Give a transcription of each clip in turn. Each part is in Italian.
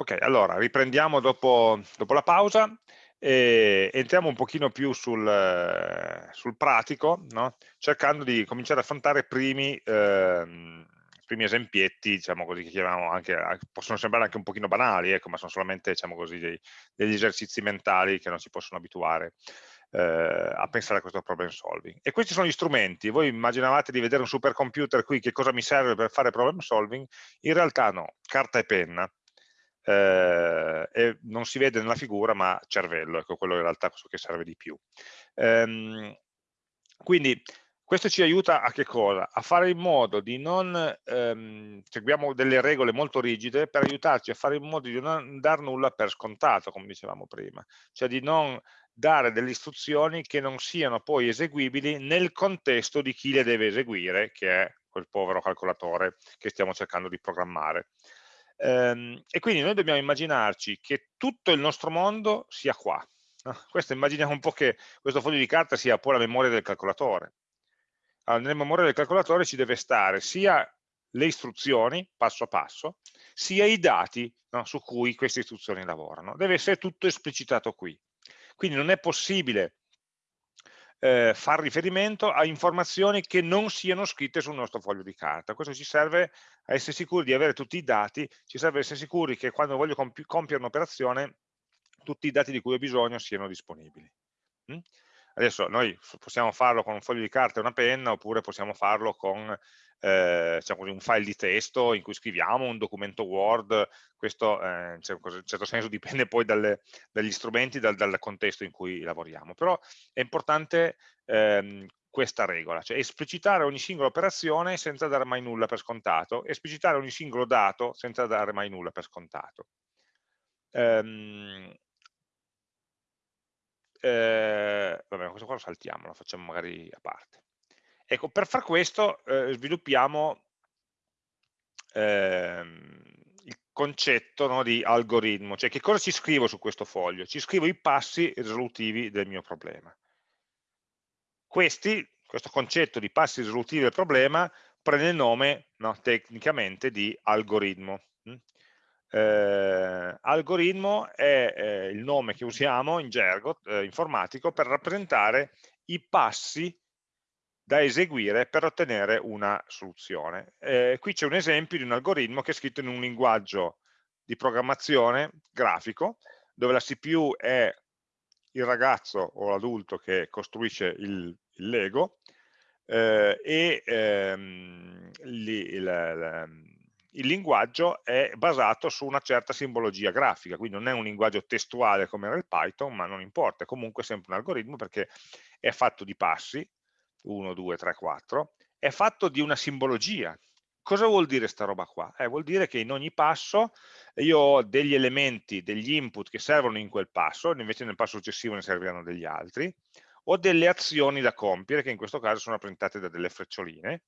Ok, allora riprendiamo dopo, dopo la pausa e entriamo un pochino più sul, sul pratico, no? cercando di cominciare ad affrontare primi, eh, primi esempietti, diciamo così, che chiamiamo anche, possono sembrare anche un pochino banali, ecco, ma sono solamente diciamo così, dei, degli esercizi mentali che non si possono abituare eh, a pensare a questo problem solving. E questi sono gli strumenti, voi immaginavate di vedere un supercomputer qui, che cosa mi serve per fare problem solving? In realtà no, carta e penna, eh, e non si vede nella figura ma cervello, ecco quello in realtà che serve di più. Ehm, quindi questo ci aiuta a che cosa? A fare in modo di non, ehm, seguiamo delle regole molto rigide per aiutarci a fare in modo di non dar nulla per scontato, come dicevamo prima, cioè di non dare delle istruzioni che non siano poi eseguibili nel contesto di chi le deve eseguire, che è quel povero calcolatore che stiamo cercando di programmare. Ehm, e quindi noi dobbiamo immaginarci che tutto il nostro mondo sia qua. No? Questo immaginiamo un po' che questo foglio di carta sia poi la memoria del calcolatore. Allora, nella memoria del calcolatore ci deve stare sia le istruzioni, passo passo, sia i dati no, su cui queste istruzioni lavorano. Deve essere tutto esplicitato qui. Quindi non è possibile eh, far riferimento a informazioni che non siano scritte sul nostro foglio di carta. Questo ci serve a essere sicuri di avere tutti i dati, ci serve a essere sicuri che quando voglio compi compiere un'operazione tutti i dati di cui ho bisogno siano disponibili. Mm? Adesso noi possiamo farlo con un foglio di carta e una penna oppure possiamo farlo con eh, diciamo così, un file di testo in cui scriviamo un documento Word, questo eh, in certo senso dipende poi dalle, dagli strumenti, dal, dal, contesto in cui lavoriamo, però è importante ehm, questa regola, cioè esplicitare ogni singola operazione senza dare mai nulla per scontato, esplicitare ogni singolo dato senza dare mai nulla per scontato. Um, eh, vabbè, questo qua lo saltiamo, lo facciamo magari a parte. Ecco, per far questo eh, sviluppiamo ehm, il concetto no, di algoritmo, cioè che cosa ci scrivo su questo foglio? Ci scrivo i passi risolutivi del mio problema. Questi, questo concetto di passi risolutivi del problema prende il nome no, tecnicamente di algoritmo. Eh, algoritmo è eh, il nome che usiamo in gergo eh, informatico per rappresentare i passi da eseguire per ottenere una soluzione. Eh, qui c'è un esempio di un algoritmo che è scritto in un linguaggio di programmazione grafico, dove la CPU è il ragazzo o l'adulto che costruisce il, il Lego eh, e ehm, il, il, il linguaggio è basato su una certa simbologia grafica, quindi non è un linguaggio testuale come era il Python, ma non importa, è comunque sempre un algoritmo perché è fatto di passi, 1, 2, 3, 4, è fatto di una simbologia. Cosa vuol dire sta roba qua? Eh, vuol dire che in ogni passo io ho degli elementi, degli input che servono in quel passo, invece nel passo successivo ne serviranno degli altri, o delle azioni da compiere, che in questo caso sono rappresentate da delle freccioline,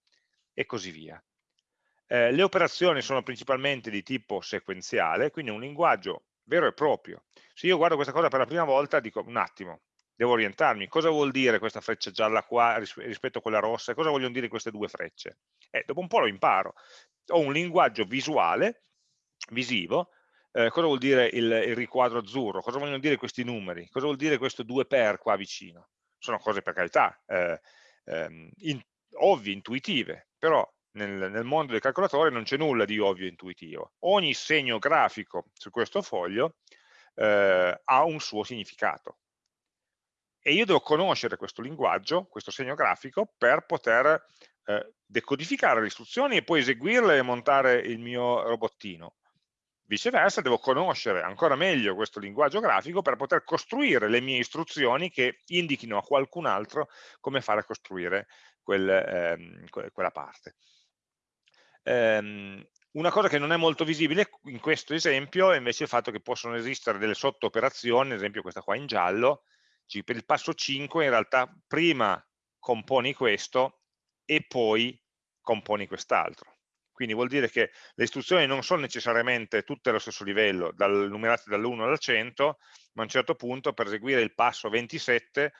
e così via. Eh, le operazioni sono principalmente di tipo sequenziale, quindi un linguaggio vero e proprio. Se io guardo questa cosa per la prima volta, dico un attimo, devo orientarmi. Cosa vuol dire questa freccia gialla qua rispetto a quella rossa? Cosa vogliono dire queste due frecce? Eh, dopo un po' lo imparo. Ho un linguaggio visuale, visivo, eh, cosa vuol dire il, il, riquadro azzurro? Cosa vogliono dire questi numeri? Cosa vuol dire questo 2 per qua vicino? Sono cose per carità, eh, ehm, in, ovvie, intuitive, però nel, nel mondo del calcolatore non c'è nulla di ovvio e intuitivo. Ogni segno grafico su questo foglio eh, ha un suo significato. E io devo conoscere questo linguaggio, questo segno grafico, per poter eh, decodificare le istruzioni e poi eseguirle e montare il mio robottino. Viceversa, devo conoscere ancora meglio questo linguaggio grafico per poter costruire le mie istruzioni che indichino a qualcun altro come fare a costruire quel, ehm, quella parte. Ehm, una cosa che non è molto visibile in questo esempio è invece il fatto che possono esistere delle sottooperazioni, ad esempio questa qua in giallo, per il passo 5 in realtà prima componi questo e poi componi quest'altro. Quindi vuol dire che le istruzioni non sono necessariamente tutte allo stesso livello, dal, numerate dall'1 al 100, ma a un certo punto per eseguire il passo 27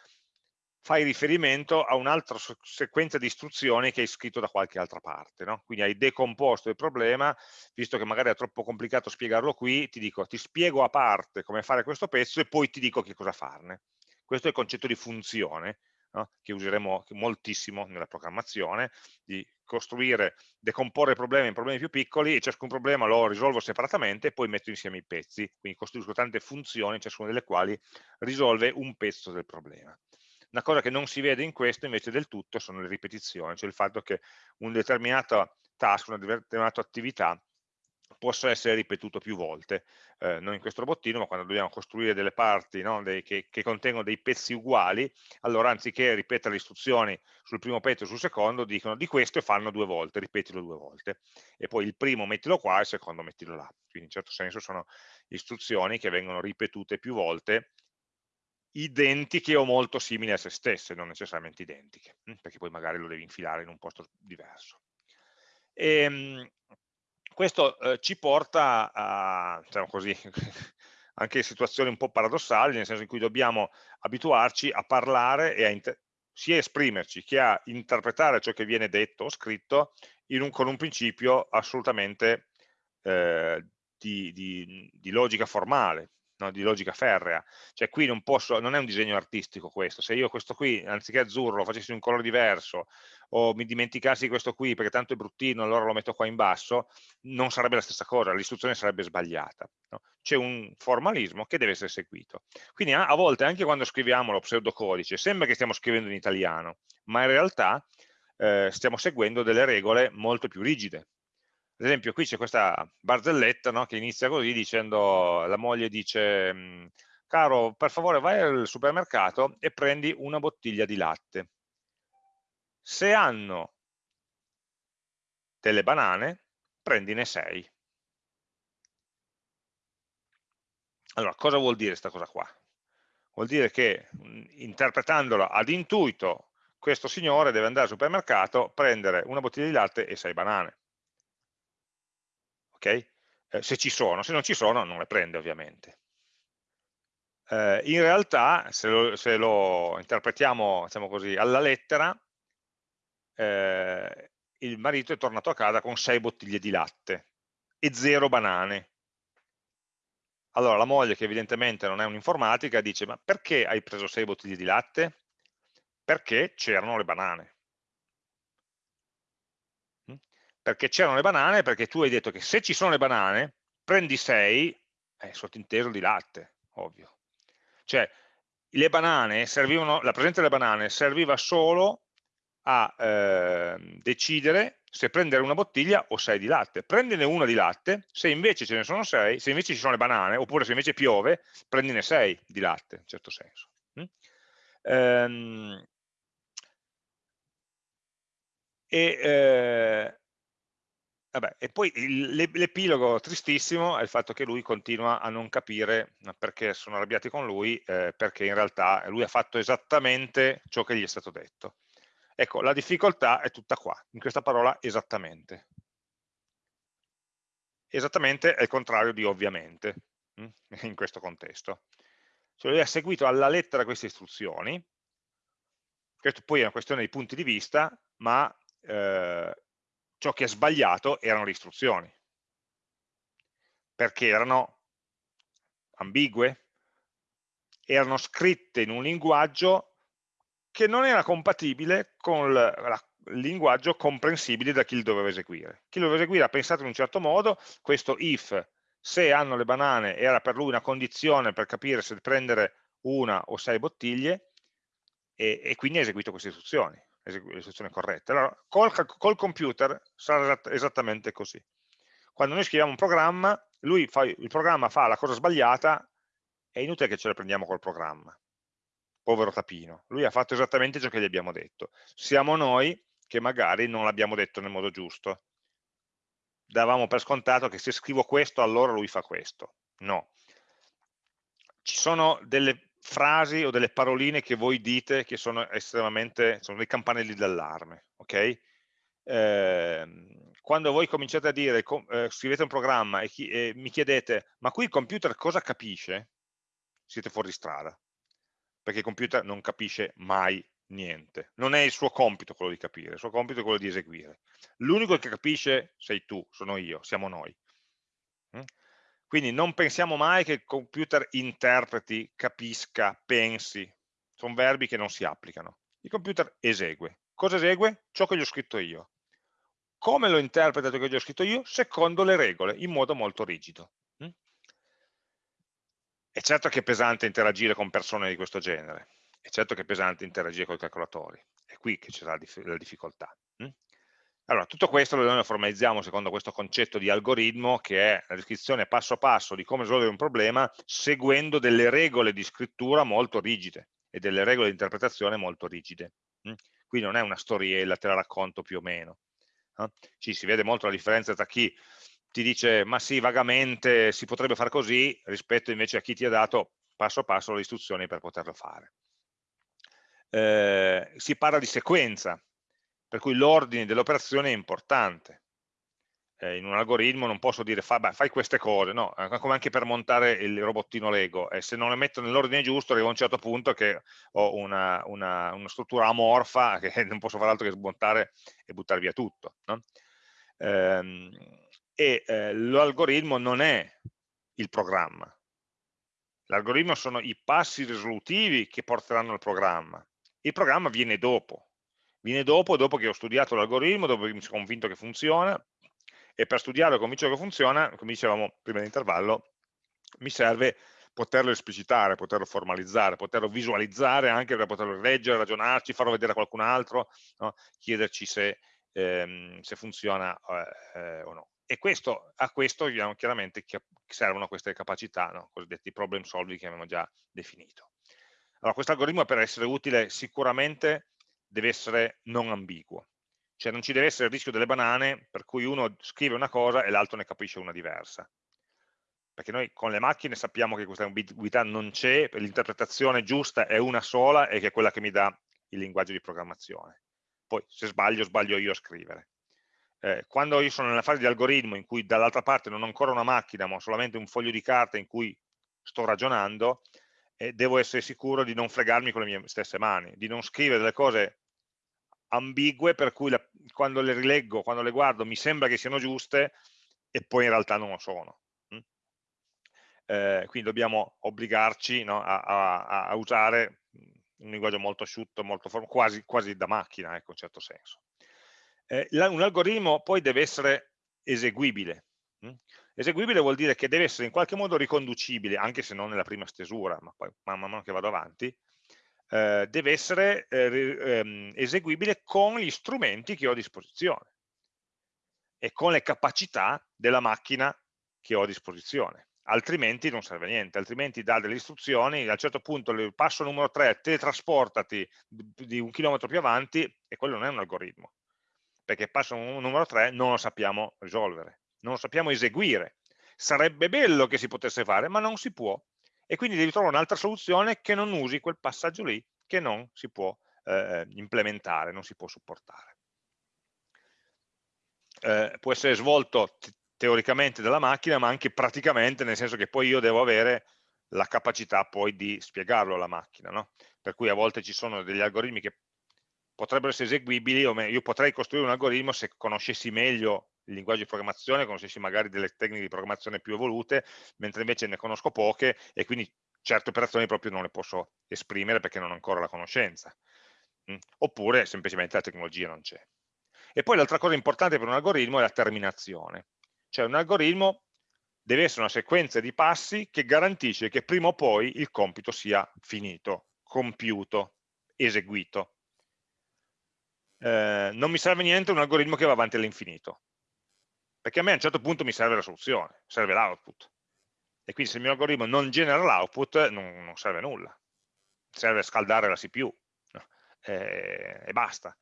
fai riferimento a un'altra sequenza di istruzioni che hai scritto da qualche altra parte. No? Quindi hai decomposto il problema, visto che magari è troppo complicato spiegarlo qui, ti dico, ti spiego a parte come fare questo pezzo e poi ti dico che cosa farne. Questo è il concetto di funzione, no? che useremo moltissimo nella programmazione, di costruire, decomporre problemi in problemi più piccoli e ciascun problema lo risolvo separatamente e poi metto insieme i pezzi, quindi costruisco tante funzioni, ciascuna delle quali risolve un pezzo del problema. Una cosa che non si vede in questo invece del tutto sono le ripetizioni, cioè il fatto che un determinato task, una determinata attività possa essere ripetuto più volte, eh, non in questo robottino, ma quando dobbiamo costruire delle parti no, dei, che, che, contengono dei pezzi uguali, allora anziché ripetere le istruzioni sul primo pezzo e sul secondo, dicono di questo e fanno due volte, ripetilo due volte. E poi il primo mettilo qua e il secondo mettilo là. Quindi in certo senso sono istruzioni che vengono ripetute più volte identiche o molto simili a se stesse, non necessariamente identiche, hm, perché poi magari lo devi infilare in un posto diverso. E, ehm, questo eh, ci porta a, diciamo così, anche situazioni un po' paradossali, nel senso in cui dobbiamo abituarci a parlare e a sia esprimerci che a interpretare ciò che viene detto o scritto un, con un principio assolutamente eh, di, di, di logica formale, no, di logica ferrea, cioè qui non posso, non è un disegno artistico questo, se io questo qui anziché azzurro lo facessi un colore diverso o mi dimenticassi questo qui perché tanto è bruttino allora lo metto qua in basso, non sarebbe la stessa cosa, l'istruzione sarebbe sbagliata. No? C'è un formalismo che deve essere seguito. Quindi a, a volte anche quando scriviamo lo pseudocodice sembra che stiamo scrivendo in italiano, ma in realtà eh, stiamo seguendo delle regole molto più rigide, ad esempio qui c'è questa barzelletta no, che inizia così dicendo, la moglie dice, mm, caro per favore vai al supermercato e prendi una bottiglia di latte. Se hanno delle banane, prendine 6. Allora, cosa vuol dire questa cosa qua? Vuol dire che mm, interpretandola ad intuito, questo signore deve andare al supermercato, prendere una bottiglia di latte e 6 banane okay? eh, se ci sono, se non ci sono non le prende ovviamente. Eh, in realtà, se lo, se lo interpretiamo diciamo così, alla lettera, eh, il marito è tornato a casa con sei bottiglie di latte e zero banane. Allora la moglie, che evidentemente non è un'informatica, dice ma perché hai preso sei bottiglie di latte? Perché c'erano le banane perché c'erano le banane, perché tu hai detto che se ci sono le banane, prendi 6, è sottinteso di latte, ovvio. Cioè, le banane servivano, la presenza delle banane serviva solo a eh, decidere se prendere una bottiglia o 6 di latte. Prendine una di latte, se invece ce ne sono 6, se invece ci sono le banane, oppure se invece piove, prendine 6 di latte, in certo senso. Mm? Ehm, e eh, Vabbè, e poi l'epilogo tristissimo è il fatto che lui continua a non capire perché sono arrabbiati con lui, eh, perché in realtà lui ha fatto esattamente ciò che gli è stato detto. Ecco, la difficoltà è tutta qua, in questa parola esattamente. Esattamente è il contrario di ovviamente, hm, in questo contesto. Cioè lui ha seguito alla lettera queste istruzioni, questo poi è una questione di punti di vista, ma eh, ciò che è sbagliato erano le istruzioni, perché erano ambigue, erano scritte in un linguaggio che non era compatibile con il linguaggio comprensibile da chi lo doveva eseguire. Chi lo doveva eseguire ha pensato in un certo modo, questo if, se hanno le banane, era per lui una condizione per capire se prendere una o sei bottiglie, e, e quindi ha eseguito queste istruzioni l'esecuzione corretta. Allora, col, col computer sarà esattamente così. Quando noi scriviamo un programma, lui fa, il programma fa la cosa sbagliata, è inutile che ce la prendiamo col programma. Povero tapino. Lui ha fatto esattamente ciò che gli abbiamo detto. Siamo noi che magari non l'abbiamo detto nel modo giusto. Davamo per scontato che se scrivo questo, allora lui fa questo. No. Ci sono delle frasi o delle paroline che voi dite che sono estremamente, sono dei campanelli d'allarme, ok? Eh, quando voi cominciate a dire, eh, scrivete un programma e, chi, e, mi chiedete, ma qui il computer cosa capisce? Siete fuori strada, perché il computer non capisce mai niente, non è il suo compito quello di capire, il suo compito è quello di eseguire. L'unico che capisce sei tu, sono io, siamo noi. Mm? Quindi non pensiamo mai che il computer interpreti, capisca, pensi, sono verbi che non si applicano. Il computer esegue. Cosa esegue? Ciò che gli ho scritto io. Come lo interpreta ciò che gli ho scritto io? Secondo le regole, in modo molto rigido. Mm? È certo che è pesante interagire con persone di questo genere, è certo che è pesante interagire con i calcolatori, è qui che c'è la, la, difficoltà. Allora, tutto questo lo formalizziamo secondo questo concetto di algoritmo che è la descrizione passo passo di come risolvere un problema seguendo delle regole di scrittura molto rigide e delle regole di interpretazione molto rigide. Hm? Qui non è una storiella, te la racconto più o meno. Eh? Ci si vede molto la differenza tra chi ti dice ma sì, vagamente si potrebbe fare così, rispetto invece a chi ti ha dato passo passo le istruzioni per poterlo fare eh, si parla di sequenza, per cui l'ordine dell'operazione è importante. Eh, in un algoritmo non posso dire fa, beh, fai queste cose, no, come anche per montare il robottino Lego, e se non le metto nell'ordine giusto arrivo a un certo punto che ho una, una, una, struttura amorfa che non posso fare altro che smontare e buttare via tutto. No? Ehm, e eh, l'algoritmo non è il programma, l'algoritmo sono i passi risolutivi che porteranno al programma il programma viene dopo, viene dopo, dopo che ho studiato l'algoritmo, dopo che mi sono convinto che funziona, e per studiarlo e convincere che funziona, come dicevamo prima dell'intervallo, mi serve poterlo esplicitare, poterlo formalizzare, poterlo visualizzare anche per poterlo leggere, ragionarci, farlo vedere a qualcun altro, no? chiederci se, ehm, se funziona eh, eh, o no. E questo, a questo chiaramente servono queste capacità, no? cosiddetti problem solving che abbiamo già definito. Allora, questo algoritmo per essere utile sicuramente deve essere non ambiguo, cioè non ci deve essere il rischio delle banane per cui uno scrive una cosa e l'altro ne capisce una diversa. Perché noi con le macchine sappiamo che questa ambiguità non c'è, l'interpretazione giusta è una sola e che è quella che mi dà il linguaggio di programmazione. Poi se sbaglio, sbaglio io a scrivere. Eh, quando io sono nella fase di algoritmo in cui dall'altra parte non ho ancora una macchina ma ho solamente un foglio di carta in cui sto ragionando, e devo essere sicuro di non fregarmi con le mie stesse mani, di non scrivere delle cose ambigue per cui la, quando le rileggo, quando le guardo mi sembra che siano giuste e poi in realtà non lo sono. Mm? Eh, quindi dobbiamo obbligarci no, a, a, a, usare un linguaggio molto asciutto, molto quasi, quasi, da macchina, ecco, in certo senso. Eh, un algoritmo poi deve essere eseguibile. Mm? Eseguibile vuol dire che deve essere in qualche modo riconducibile, anche se non nella prima stesura, ma poi man mano che vado avanti, eh, deve essere eh, ehm, eseguibile con gli strumenti che ho a disposizione e con le capacità della macchina che ho a disposizione altrimenti non serve a niente, altrimenti dà delle istruzioni, a un certo punto il passo numero 3, teletrasportati di un chilometro più avanti, e quello non è un algoritmo, perché passo numero 3 non lo sappiamo risolvere non lo sappiamo eseguire. Sarebbe bello che si potesse fare, ma non si può. E quindi devi trovare un'altra soluzione che non usi quel passaggio lì, che non si può eh, implementare, non si può supportare. Eh, può essere svolto teoricamente dalla macchina, ma anche praticamente, nel senso che poi io devo avere la capacità poi di spiegarlo alla macchina. No? Per cui a volte ci sono degli algoritmi che potrebbero essere eseguibili, o io potrei costruire un algoritmo se conoscessi meglio il linguaggio di programmazione, conoscessi magari delle tecniche di programmazione più evolute, mentre invece ne conosco poche e quindi certe operazioni proprio non le posso esprimere perché non ho ancora la conoscenza. Mm? Oppure semplicemente la tecnologia non c'è. E poi l'altra cosa importante per un algoritmo è la terminazione. Cioè un algoritmo deve essere una sequenza di passi che garantisce che prima o poi il compito sia finito, compiuto, eseguito. Eh, non mi serve niente un algoritmo che va avanti all'infinito perché a me a un certo punto mi serve la soluzione, serve l'output. E quindi se il mio algoritmo non genera l'output, non, non, serve a nulla. Serve a scaldare la CPU no? e, e, basta.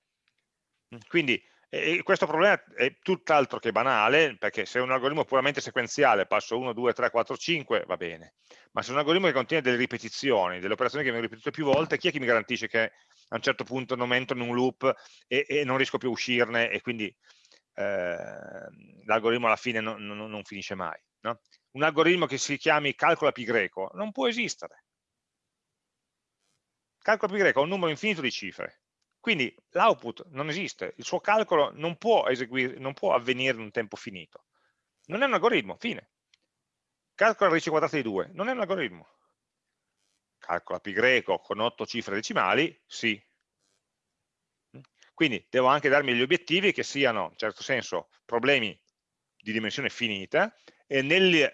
Quindi e questo problema è tutt'altro che banale, perché se è un algoritmo puramente sequenziale, passo 1, 2, 3, 4, 5, va bene. Ma se è un algoritmo che contiene delle ripetizioni, delle operazioni che vengono ripetute più volte, chi è che mi garantisce che a un certo punto non entro in un loop e, e non riesco più a uscirne e quindi l'algoritmo alla fine non, non, non finisce mai. No? Un algoritmo che si chiami calcola pi greco non può esistere. calcola pi greco ha un numero infinito di cifre, quindi l'output non esiste, il suo calcolo non può, non può avvenire in un tempo finito. Non è un algoritmo, fine. Calcola radice quadrata di 2, non è un algoritmo. Calcola pi greco con 8 cifre decimali, sì. Quindi devo anche darmi gli obiettivi che siano, in certo senso, problemi di dimensione finita e nel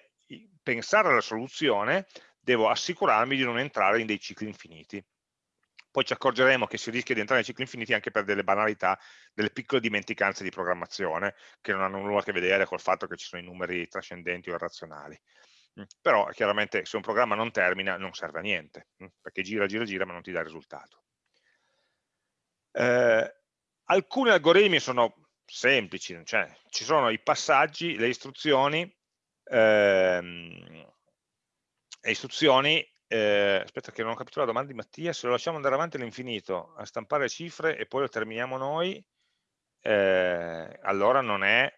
pensare alla soluzione devo assicurarmi di non entrare in dei cicli infiniti. Poi ci accorgeremo che si rischia di entrare in cicli infiniti anche per delle banalità, delle piccole dimenticanze di programmazione che non hanno nulla a che vedere col fatto che ci sono i numeri trascendenti o irrazionali. Mm, però chiaramente se un programma non termina non serve a niente, mm, perché gira, gira, gira ma non ti dà risultato. Eh, alcuni algoritmi sono semplici, cioè ci sono i passaggi, le istruzioni, ehm, le istruzioni eh, aspetta che non ho capito la domanda di Mattia, se lo lasciamo andare avanti all'infinito a stampare cifre e poi lo terminiamo noi, eh, allora non è,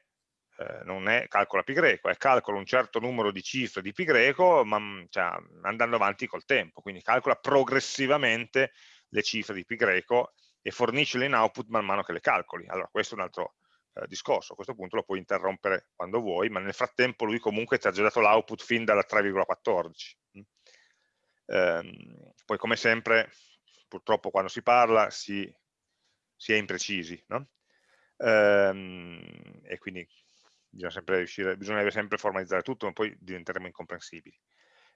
eh, non è calcola pi greco, è calcola un certo numero di cifre di pi greco ma, mm, cioè, andando avanti col tempo, quindi calcola progressivamente le cifre di pi greco e forniscele in output man mano che le calcoli. Allora questo è un altro eh, discorso, a questo punto lo puoi interrompere quando vuoi, ma nel frattempo lui comunque ti ha già dato l'output fin dalla 3,14. Mm. Ehm, poi come sempre, purtroppo quando si parla si, si è imprecisi, no? ehm, e quindi bisogna sempre riuscire, bisogna sempre formalizzare tutto, ma poi diventeremo incomprensibili.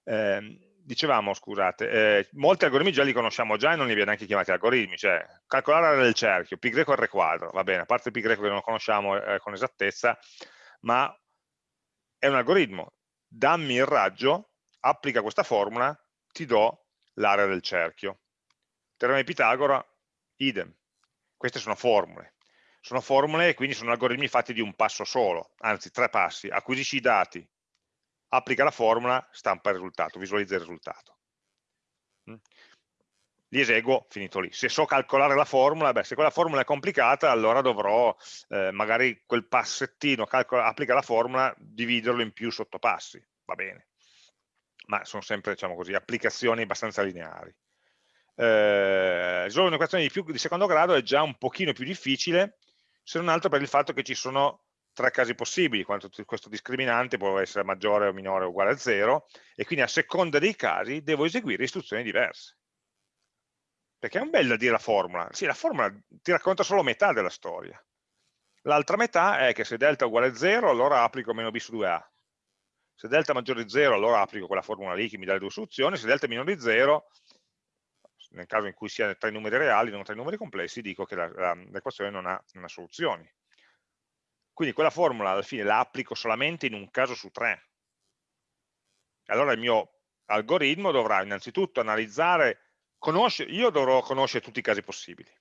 Eh, dicevamo, scusate, eh, molti algoritmi già li conosciamo già e non li abbiamo neanche chiamati algoritmi, cioè calcolare l'area del cerchio, pi greco r quadro, va bene, a parte pi greco che non conosciamo eh, con esattezza, ma è un algoritmo, dammi il raggio, applica questa formula, ti do l'area del cerchio. Teorema di Pitagora, idem. Queste sono formule. Sono formule e quindi sono algoritmi fatti di un passo solo, anzi tre passi. Acquisisci i dati, applica la formula, stampa il risultato, visualizza il risultato. Mm. Li eseguo, finito lì. Se so calcolare la formula, beh, se quella formula è complicata, allora dovrò eh, magari quel passettino, calcola, applica la formula, dividerlo in più sottopassi, va bene. Ma sono sempre, diciamo così, applicazioni abbastanza lineari. Eh, risolvere un'equazione di, di secondo grado è già un pochino più difficile, se non altro per il fatto che ci sono tre casi possibili, quando questo discriminante può essere maggiore o minore o uguale a 0, e quindi a seconda dei casi devo eseguire istruzioni diverse. Perché è un bel da dire la formula. Sì, la formula ti racconta solo metà della storia. L'altra metà è che se delta è uguale a 0, allora applico meno b su 2a. Se delta è maggiore di 0, allora applico quella formula lì che mi dà le due soluzioni. Se delta è minore di 0, nel caso in cui sia tra i numeri reali, non tra i numeri complessi, dico che l'equazione non, non ha soluzioni. Quindi quella formula alla fine la applico solamente in un caso su tre. Allora il mio algoritmo dovrà innanzitutto analizzare, conoscere, io dovrò conoscere tutti i casi possibili.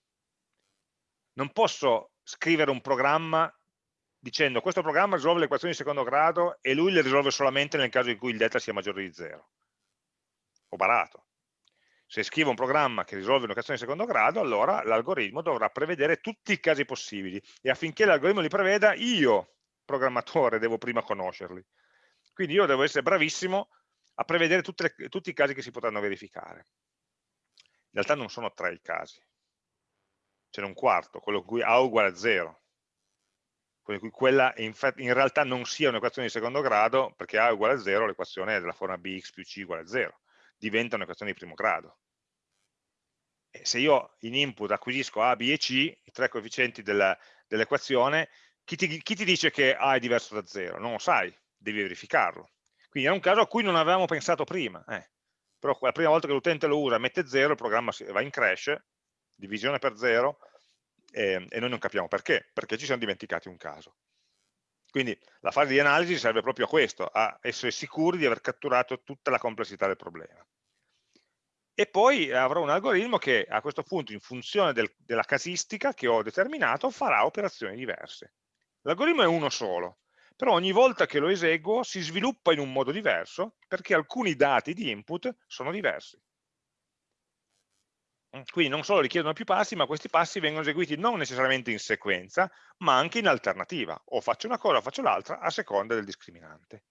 Non posso scrivere un programma dicendo questo programma risolve le equazioni di secondo grado e lui le risolve solamente nel caso in cui il delta sia maggiore di zero. Ho barato se scrivo un programma che risolve un'equazione di secondo grado, allora l'algoritmo dovrà prevedere tutti i casi possibili e affinché l'algoritmo li preveda, io, programmatore, devo prima conoscerli. Quindi io devo essere bravissimo a prevedere le, tutti i casi che si potranno verificare. In realtà non sono tre i casi, ce n'è un quarto, quello in cui A uguale a 0, quello in cui quella in, in realtà non sia un'equazione di secondo grado, perché A uguale a 0, l'equazione è della forma bx più c uguale a 0 diventa un'equazione di primo grado. E se io in input acquisisco A, B e C, i tre coefficienti dell'equazione, chi, chi, ti dice che A è diverso da 0? Non lo sai, devi verificarlo. Quindi è un caso a cui non avevamo pensato prima, eh. però la prima volta che l'utente lo usa mette 0, il programma va in crash, divisione per 0, e, e noi non capiamo perché, perché ci siamo dimenticati un caso. Quindi la fase di analisi serve proprio a questo, a essere sicuri di aver catturato tutta la complessità del problema. E poi avrò un algoritmo che a questo punto, in funzione del, della casistica che ho determinato, farà operazioni diverse. L'algoritmo è uno solo, però ogni volta che lo eseguo si sviluppa in un modo diverso perché alcuni dati di input sono diversi. Mm, quindi non solo richiedono più passi, ma questi passi vengono eseguiti non necessariamente in sequenza, ma anche in alternativa. O faccio una cosa o faccio l'altra a seconda del discriminante.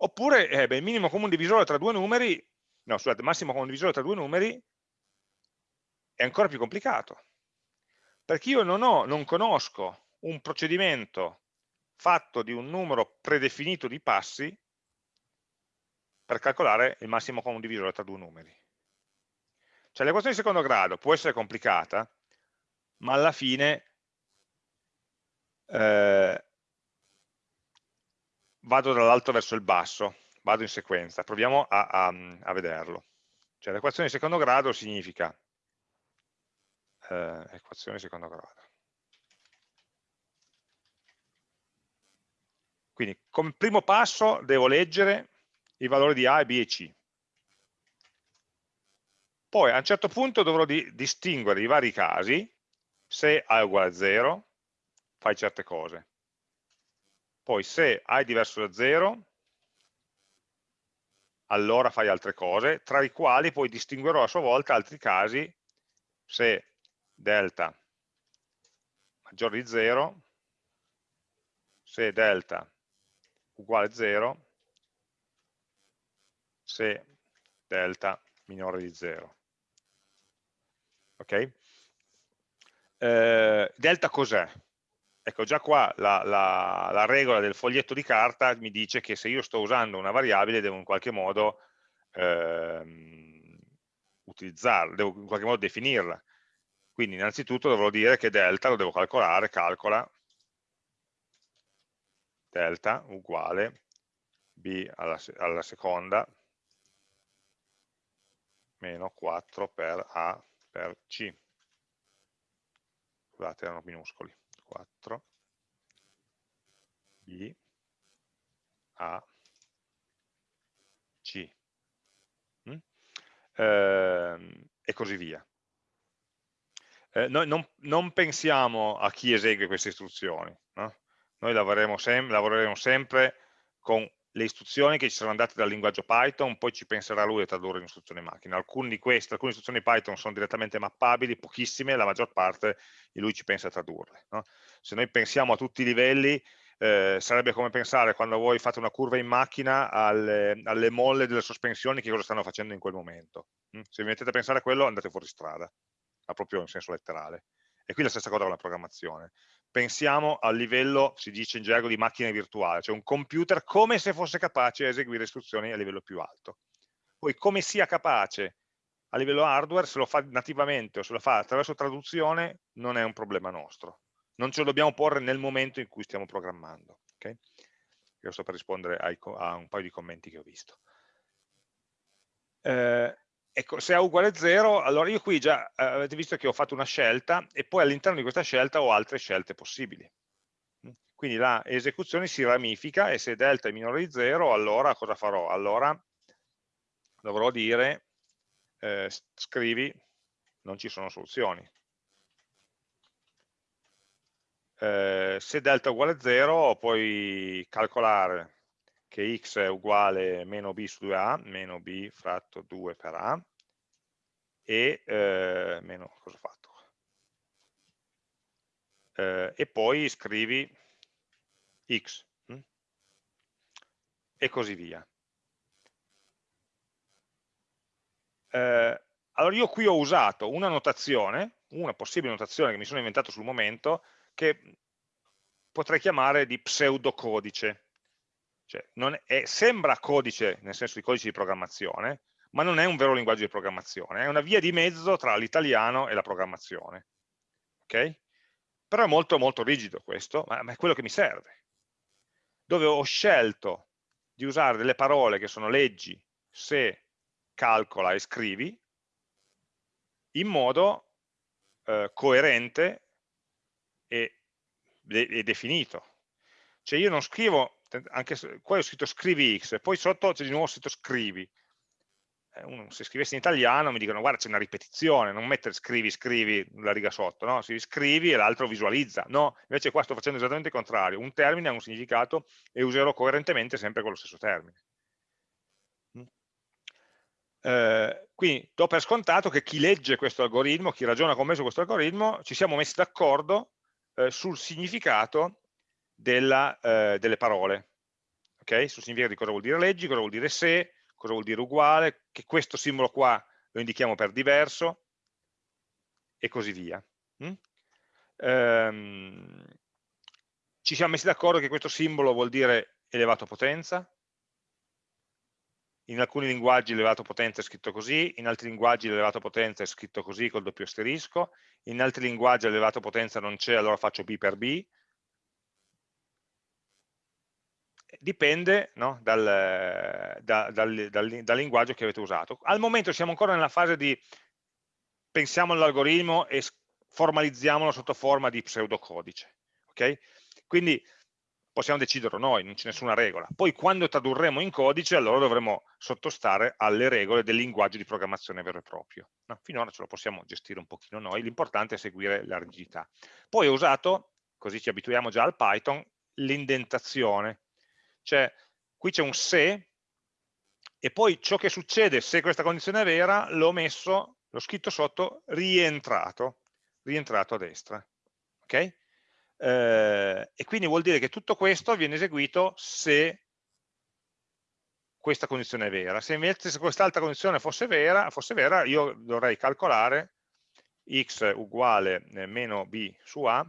Oppure eh, beh, il minimo comune divisore tra due numeri no, scusate, massimo condivisore tra due numeri è ancora più complicato, perché io non, ho, non conosco un procedimento fatto di un numero predefinito di passi per calcolare il massimo condivisore tra due numeri. Cioè l'equazione di secondo grado può essere complicata, ma alla fine eh, vado dall'alto verso il basso, vado in sequenza, proviamo a, a, a vederlo. Cioè l'equazione di secondo grado significa eh, equazione di secondo grado. Quindi come primo passo devo leggere i valori di A, B e C. Poi a un certo punto dovrò di, distinguere i vari casi, se A è uguale a 0, fai certe cose. Poi se A è diverso da 0, allora fai altre cose, tra i quali poi distinguerò a sua volta altri casi, se delta maggiore di 0, se delta uguale a 0, se delta minore di 0. Ok? Eh, delta cos'è? Ecco, già qua la, la, la, regola del foglietto di carta mi dice che se io sto usando una variabile devo in qualche modo ehm, utilizzarla, devo in qualche modo definirla. Quindi innanzitutto dovrò dire che delta lo devo calcolare, calcola delta uguale b alla, alla seconda meno 4 per a per c. Scusate, erano minuscoli. 4 b a c. Mm? Eh, e così via eh, noi non, non, pensiamo a chi esegue queste istruzioni, no? noi lavoreremo, sem lavoreremo, sempre con le istruzioni che ci saranno date dal linguaggio Python, poi ci penserà lui a tradurre in istruzioni macchina. Alcune di queste, alcune istruzioni Python sono direttamente mappabili, pochissime, la maggior parte lui ci pensa a tradurle. No? Se noi pensiamo a tutti i livelli, eh, sarebbe come pensare quando voi fate una curva in macchina alle, alle, molle delle sospensioni che cosa stanno facendo in quel momento. Mm? Se vi mettete a pensare a quello andate fuori strada ma proprio in senso letterale. E qui la stessa cosa con la programmazione. Pensiamo al livello, si dice in gergo, di macchina virtuale, cioè un computer come se fosse capace di eseguire istruzioni a livello più alto. Poi come sia capace a livello hardware, se lo fa nativamente o se lo fa attraverso traduzione, non è un problema nostro. Non ce lo dobbiamo porre nel momento in cui stiamo programmando. Okay? Questo per rispondere ai, a un paio di commenti che ho visto. Eh, Ecco, se A uguale a 0, allora io qui già eh, avete visto che ho fatto una scelta e poi all'interno di questa scelta ho altre scelte possibili. Mm? Quindi la esecuzione si ramifica e se delta è minore di 0, allora cosa farò? Allora dovrò dire eh, scrivi, non ci sono soluzioni. Eh, se delta è uguale a 0, puoi calcolare che x è uguale a meno b su 2a, meno b fratto 2 per a, e eh, meno, cosa ho fatto? Eh, e poi scrivi x, hm? e così via. Eh, allora io qui ho usato una notazione, una possibile notazione che mi sono inventato sul momento, che potrei chiamare di pseudocodice. Cioè, è, sembra codice nel senso di codice di programmazione, ma non è un vero linguaggio di programmazione, è una via di mezzo tra l'italiano e la programmazione. Ok? Però è molto molto rigido questo, ma, ma è quello che mi serve. Dove ho scelto di usare delle parole che sono leggi, se, calcola e scrivi, in modo eh, coerente e, e definito. Cioè io non scrivo anche qua ho scritto scrivi x, poi sotto c'è di nuovo scritto scrivi. Eh, uno, se scrivessi in italiano mi dicono guarda c'è una ripetizione, non mettere scrivi, scrivi la riga sotto, no? Si scrivi e l'altro visualizza. No, invece qua sto facendo esattamente il contrario. Un termine ha un significato e userò coerentemente sempre con lo stesso termine. Mm. Eh, quindi do per scontato che chi legge questo algoritmo, chi ragiona con me su questo algoritmo, ci siamo messi d'accordo eh, sul significato della, eh, delle parole, ok? Sul significato di cosa vuol dire leggi, cosa vuol dire se, cosa cosa vuol dire uguale, che questo simbolo qua lo indichiamo per diverso, e così via. Mm? Ehm, ci siamo messi d'accordo che questo simbolo vuol dire elevato potenza, in alcuni linguaggi l'elevato potenza è scritto così, in altri linguaggi l'elevato potenza è scritto così col doppio asterisco, in altri linguaggi l'elevato potenza non c'è, allora faccio B per B. Dipende no, dal, da, dal, dal, dal linguaggio che avete usato. Al momento siamo ancora nella fase di pensiamo all'algoritmo e formalizziamolo sotto forma di pseudocodice. Okay? Quindi possiamo deciderlo noi, non c'è nessuna regola. Poi quando tradurremo in codice, allora dovremo sottostare alle regole del linguaggio di programmazione vero e proprio. No? Finora ce lo possiamo gestire un pochino noi, l'importante è seguire la rigidità. Poi ho usato, così ci abituiamo già al Python, l'indentazione. Cioè, qui c'è un se, e poi ciò che succede se questa condizione è vera, l'ho messo, l'ho scritto sotto, rientrato, rientrato a destra. Ok? eh, e quindi vuol dire che tutto questo viene eseguito se questa condizione è vera. Se invece se quest'altra condizione fosse vera, fosse vera, io dovrei calcolare x uguale eh, meno b su a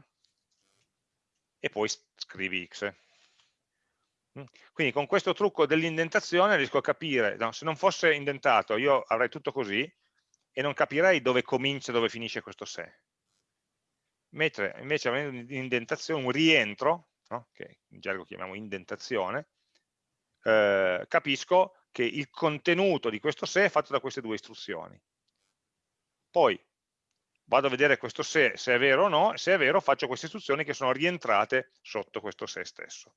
e poi scrivi x. Quindi con questo trucco dell'indentazione riesco a capire, no, se non fosse indentato io avrei tutto così e non capirei dove comincia e dove finisce questo se mentre invece avendo un'indentazione, un rientro, no? che in gergo chiamiamo indentazione, eh, capisco che il contenuto di questo se è fatto da queste due istruzioni. Poi vado a vedere questo se, se è vero o no, se è vero faccio queste istruzioni che sono rientrate sotto questo se stesso.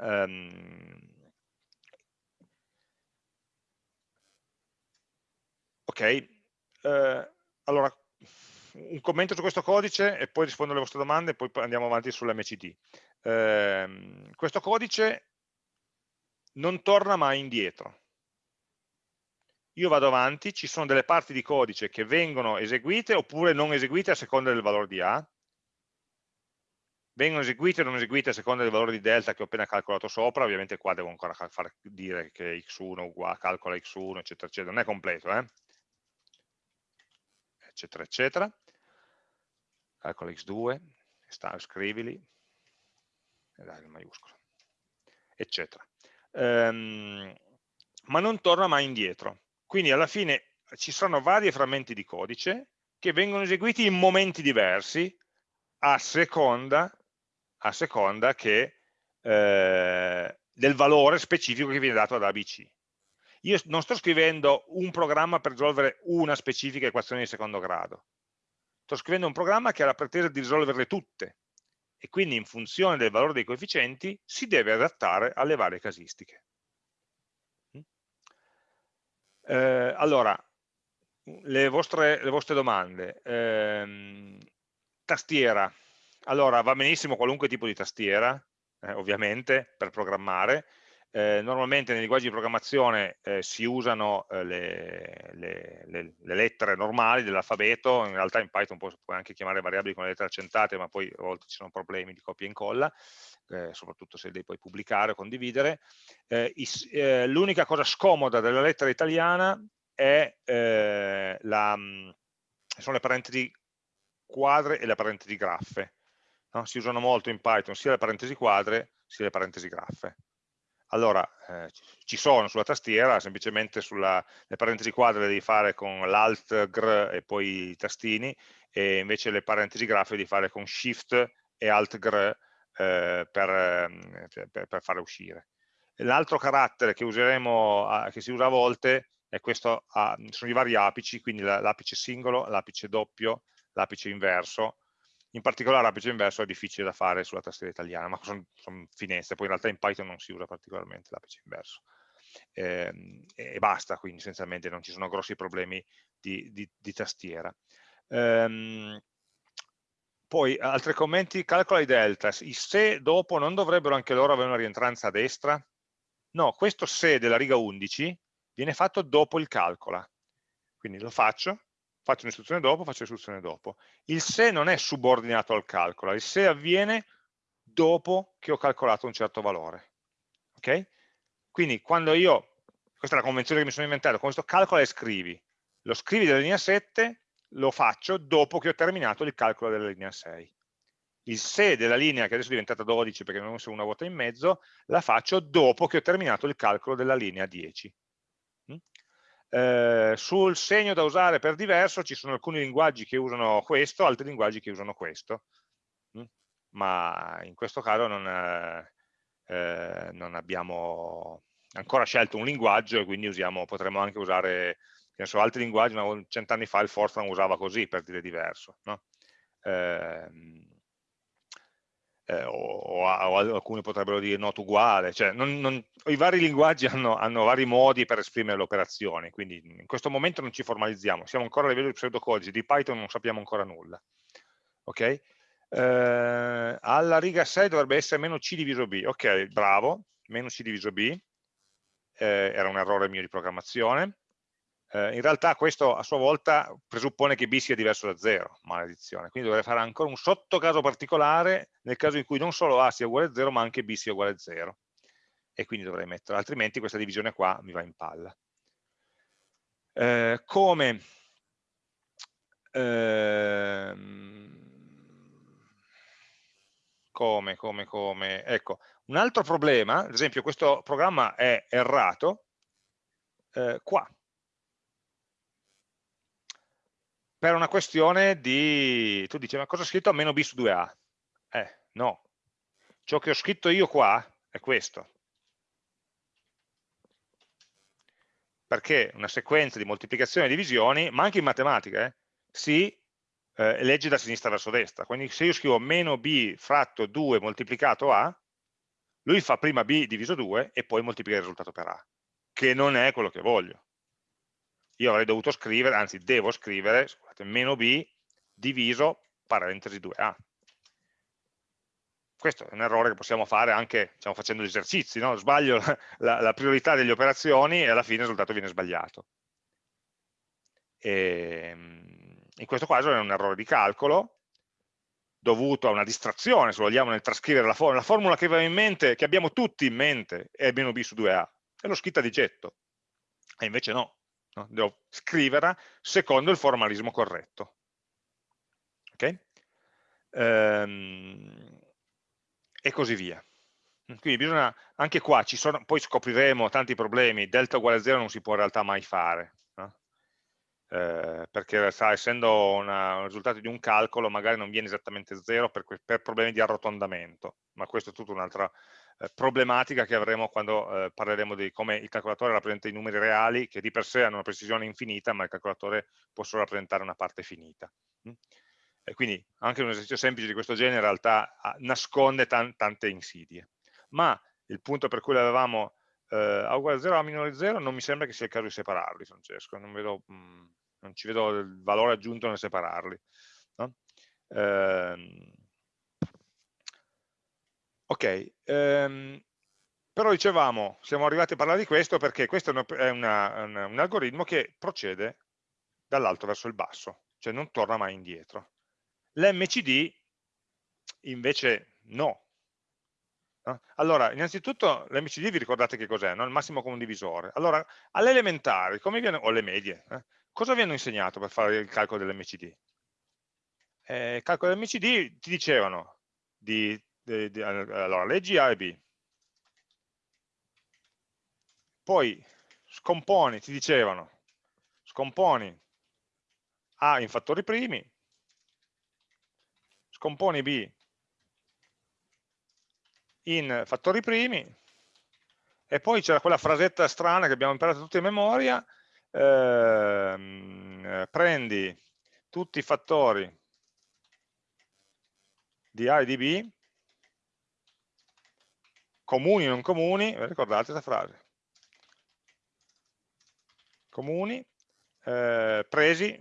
Um, ok, uh, allora un commento su questo codice e poi rispondo alle vostre domande e poi andiamo avanti sull'MCD. Eh, questo codice non torna mai indietro. Io vado avanti, ci sono delle parti di codice che vengono eseguite oppure non eseguite a seconda del valore di A, vengono eseguite o non eseguite a seconda del valore di delta che ho appena calcolato sopra, ovviamente qua devo ancora far dire che x1 uguale, calcola x1, eccetera, eccetera, non è completo, eh? eccetera, eccetera. Calcola x2, scrivili, e dai il maiuscolo, eccetera. Um, ma non torna mai indietro. Quindi alla fine ci sono vari frammenti di codice che vengono eseguiti in momenti diversi a seconda, a seconda che, eh, del valore specifico che viene dato ad ABC. Io non sto scrivendo un programma per risolvere una specifica equazione di secondo grado, sto scrivendo un programma che ha la pretesa di risolverle tutte e quindi in funzione del valore dei coefficienti si deve adattare alle varie casistiche. Mm? Eh, allora, le vostre, le vostre domande. Eh, tastiera. Allora, va benissimo qualunque tipo di tastiera, eh, ovviamente, per programmare, eh, normalmente nei linguaggi di programmazione eh, si usano eh, le, le, le, le, lettere normali dell'alfabeto, in realtà in Python puoi, puoi, anche chiamare variabili con le lettere accentate, ma poi a volte ci sono problemi di copia e incolla, eh, soprattutto se devi poi pubblicare o condividere. Eh, eh, l'unica cosa scomoda della lettera italiana è, la, mm, sono le parentesi quadre e le parentesi graffe. No? Si usano molto in Python sia le parentesi quadre sia le parentesi graffe allora eh, ci sono sulla tastiera, semplicemente sulle parentesi quadre le devi fare con l'Alt, Gr e poi i tastini, e invece le parentesi grafiche devi fare con Shift e Alt, Gr eh, per, ehm, per, per, fare uscire. L'altro carattere che useremo, che si usa a volte, è questo, sono i vari apici, quindi l'apice singolo, l'apice doppio, l'apice inverso, in particolare l'apice inverso è difficile da fare sulla tastiera italiana, ma sono, sono finestre, poi in realtà in Python non si usa particolarmente l'apice inverso. Eh, e basta, quindi essenzialmente non ci sono grossi problemi di, di, di tastiera. Um, poi altri commenti, calcola i delta, i se dopo non dovrebbero anche loro avere una rientranza a destra? No, questo se della riga 11 viene fatto dopo il calcola, quindi lo faccio, faccio un'istruzione dopo, faccio l'istruzione dopo. Il se non è subordinato al calcolo, il se avviene dopo che ho calcolato un certo valore. Ok? Quindi quando io questa è la convenzione che mi sono inventato, con questo calcola e scrivi. Lo scrivi della linea 7, lo faccio dopo che ho terminato il calcolo della linea 6. Il se della linea, che adesso è diventata 12 perché non ho messo una vuota in mezzo, la faccio dopo che ho terminato il calcolo della linea 10. Eh, sul segno da usare per diverso ci sono alcuni linguaggi che usano questo, altri linguaggi che usano questo. Mm? Ma in questo caso non, eh, eh non abbiamo ancora scelto un linguaggio e quindi usiamo, potremmo anche usare so, altri linguaggi, cent'anni fa il Fortran usava così per dire diverso, no? eh, eh, o, o, alcuni potrebbero dire not uguale, cioè non, non, i vari linguaggi hanno, hanno, vari modi per esprimere le operazioni, quindi in questo momento non ci formalizziamo, siamo ancora a livello di pseudocodice, di Python non sappiamo ancora nulla. Ok? Eh, alla riga 6 dovrebbe essere meno c diviso b, ok, bravo, meno c diviso b, eh, era un errore mio di programmazione. Eh, in realtà questo a sua volta presuppone che b sia diverso da 0, maledizione, quindi dovrei fare ancora un sottocaso particolare nel caso in cui non solo a sia uguale a 0 ma anche b sia uguale a 0 e quindi dovrei mettere, altrimenti questa divisione qua mi va in palla. Eh, come ehm, come, come, come, ecco, un altro problema, ad esempio questo programma è errato, eh, qua, per una questione di, tu dici, ma cosa ho scritto a meno b su 2a? Eh, no, ciò che ho scritto io qua è questo. Perché una sequenza di moltiplicazioni e divisioni, ma anche in matematica, eh, si eh, legge da sinistra verso destra. Quindi se io scrivo meno b fratto 2 moltiplicato a, lui fa prima b diviso 2 e poi moltiplica il risultato per a, che non è quello che voglio. Io avrei dovuto scrivere, anzi devo scrivere, scusate, meno b diviso parentesi 2a. Questo è un errore che possiamo fare anche diciamo, facendo gli esercizi, no? sbaglio la, la, priorità delle operazioni e alla fine il risultato viene sbagliato. E, ehm, in questo caso è un errore di calcolo, dovuto a una distrazione, se vogliamo, nel trascrivere la formula. La formula che in mente, che abbiamo tutti in mente, è meno b su 2a, e l'ho scritta di getto. E invece no, no? devo scriverla secondo il formalismo corretto. Ok? Ehm, e così via. Quindi bisogna, anche qua, ci sono, poi scopriremo tanti problemi, delta uguale a 0 non si può in realtà mai fare, eh, perché sa, essendo una, un risultato di un calcolo magari non viene esattamente 0 per, per problemi di arrotondamento, ma questo è tutta un'altra eh, problematica che avremo quando eh, parleremo di come il calcolatore rappresenta i numeri reali, che di per sé hanno una precisione infinita, ma il calcolatore può solo rappresentare una parte finita. Mm? E quindi anche un esercizio semplice di questo genere in realtà ah, nasconde tan tante insidie. Ma il punto per cui l'avevamo eh, a uguale a 0 a minore 0 non mi sembra che sia il caso di separarli, Francesco, non vedo... Mh, mm, non ci vedo il valore aggiunto nel separarli. No? Ehm, ok, ehm, però dicevamo, siamo arrivati a parlare di questo perché questo è una, una, un algoritmo che procede dall'alto verso il basso, cioè non torna mai indietro. L'MCD invece no. Allora, innanzitutto l'MCD vi ricordate che cos'è? No? Il massimo comune divisore. Allora, alle elementari, come viene, o alle medie, eh? cosa vi hanno insegnato per fare il calcolo dell'MCD? Eh, il calcolo dell'MCD ti dicevano di, allora, leggi A e B, poi scomponi, ti dicevano, scomponi A in fattori primi, scomponi B in fattori primi, e poi c'era quella frasetta strana che abbiamo imparato tutti a memoria, ehm, prendi tutti i fattori di A e di B, comuni o non comuni, ricordate questa frase, comuni, eh, presi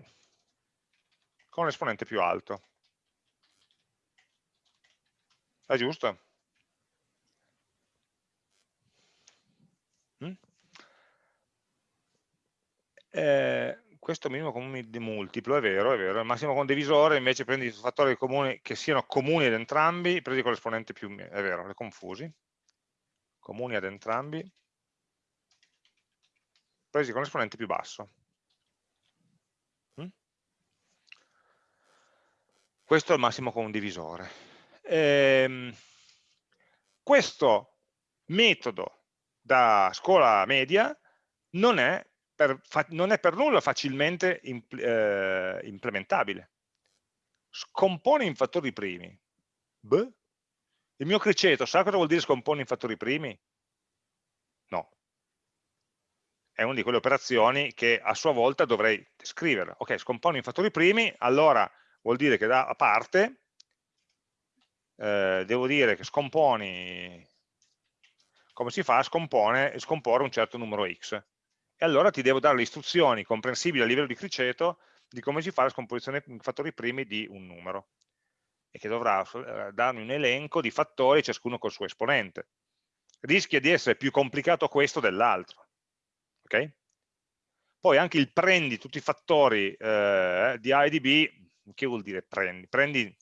con l'esponente più alto. È giusto? Eh, questo minimo comune di multiplo, è vero, è vero, il massimo condivisore invece prendi fattori comuni che siano comuni ad entrambi, prendi con l'esponente più, è vero, le confusi, comuni ad entrambi, presi con l'esponente più basso. Mm? Questo è il massimo comune divisore. Ehm, questo metodo da scuola media non è per, non è per nulla facilmente impl eh, implementabile. Scompone in fattori primi. Beh, il mio criceto sa cosa vuol dire scompone in fattori primi? No. È una di quelle operazioni che a sua volta dovrei scrivere. Ok, scompone in fattori primi, allora vuol dire che da parte eh, devo dire che scomponi, come si fa a scompone, scomporre un certo numero x. E allora ti devo dare le istruzioni comprensibili a livello di criceto di come si fa la scomposizione in fattori primi di un numero e che dovrà eh, darmi un elenco di fattori, ciascuno col suo esponente. Rischia di essere più complicato questo dell'altro. Okay? Poi anche il prendi tutti i fattori eh, di A e di B, che vuol dire prendi? prendi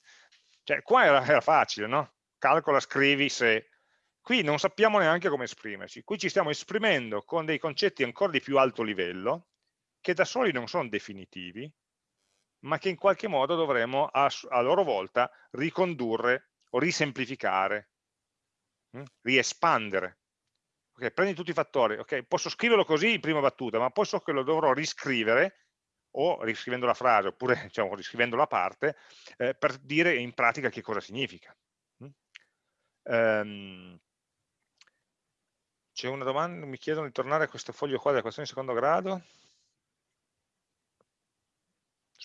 cioè, qua era, era facile, no? Calcola, scrivi se... Qui non sappiamo neanche come esprimerci, qui ci stiamo esprimendo con dei concetti ancora di più alto livello, che da soli non sono definitivi, ma che in qualche modo dovremo a, a loro volta ricondurre o risemplificare, hm? riespandere. Okay, prendi tutti i fattori, okay, posso scriverlo così in prima battuta, ma poi so che lo dovrò riscrivere o riscrivendo la frase oppure diciamo, riscrivendo la parte eh, per dire in pratica che cosa significa. Um, C'è una domanda, mi chiedono di tornare a questo foglio qua della questione di secondo grado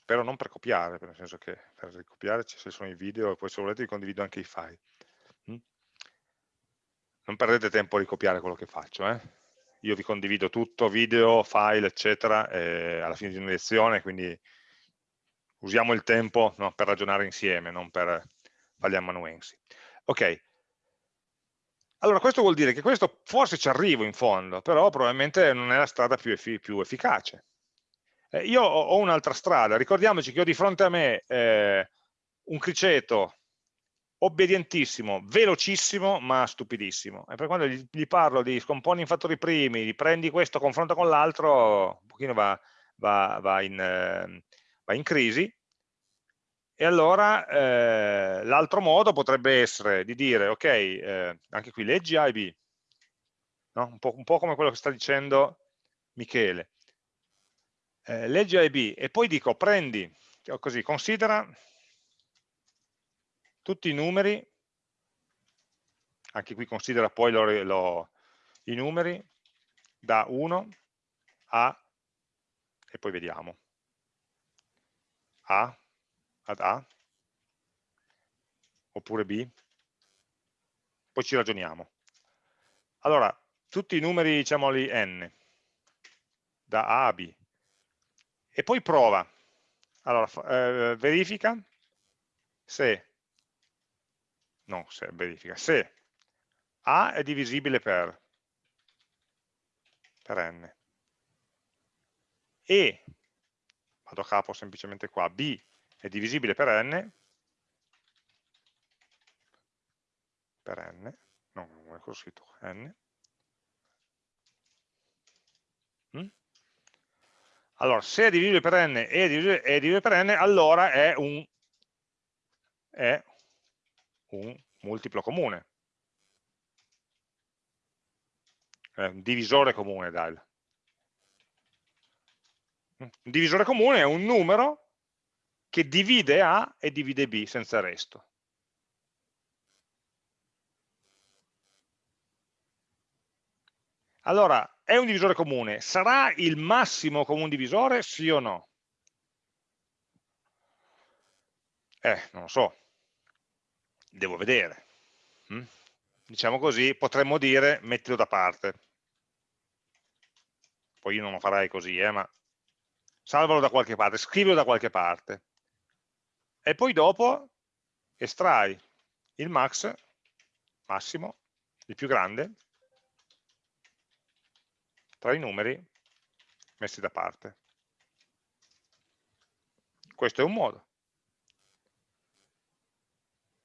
spero non per copiare, nel senso che per ricopiare ci sono i video e poi se volete vi condivido anche i file. Non perdete tempo a ricopiare quello che faccio, eh? io vi condivido tutto, video, file, eccetera, alla fine di una lezione, quindi usiamo il tempo no, per ragionare insieme, non per fargli amanuensi. Ok, allora questo vuol dire che questo forse ci arrivo in fondo, però probabilmente non è la strada più, effi più efficace. Eh, io ho, un'altra strada, ricordiamoci che ho di fronte a me eh, un criceto obbedientissimo, velocissimo, ma stupidissimo. E per quando gli, gli, parlo di scomponi in fattori primi, di prendi questo, confronta con l'altro, un pochino va, va, va, in, eh, va, in, crisi. E allora eh, l'altro modo potrebbe essere di dire, ok, eh, anche qui leggi A e B, no? un, po', un po' come quello che sta dicendo Michele eh, leggi A e B e poi dico prendi, così, considera tutti i numeri, anche qui considera poi lo, lo, i numeri da 1 a, e poi vediamo, A ad A, oppure B, poi ci ragioniamo. Allora, tutti i numeri, diciamoli n, da A a B, e poi prova. Allora, eh, verifica se, no, se verifica, se A è divisibile per, per n e, vado a capo semplicemente qua, B è divisibile per n, per n, no, non è scritto, n, mm? Allora, se è divisibile per n e è divisibile, per n, allora è un, è un multiplo comune. È un divisore comune, dai. Un divisore comune è un numero che divide A e divide B senza resto. Allora, è un divisore comune, sarà il massimo comune divisore, sì o no? Eh, non lo so, devo vedere. Mm? Diciamo così, potremmo dire mettilo da parte. Poi io non lo farei così, eh, ma salvalo da qualche parte, scrivilo da qualche parte. E poi dopo estrai il max, massimo, il più grande, tra i numeri messi da parte. Questo è un modo.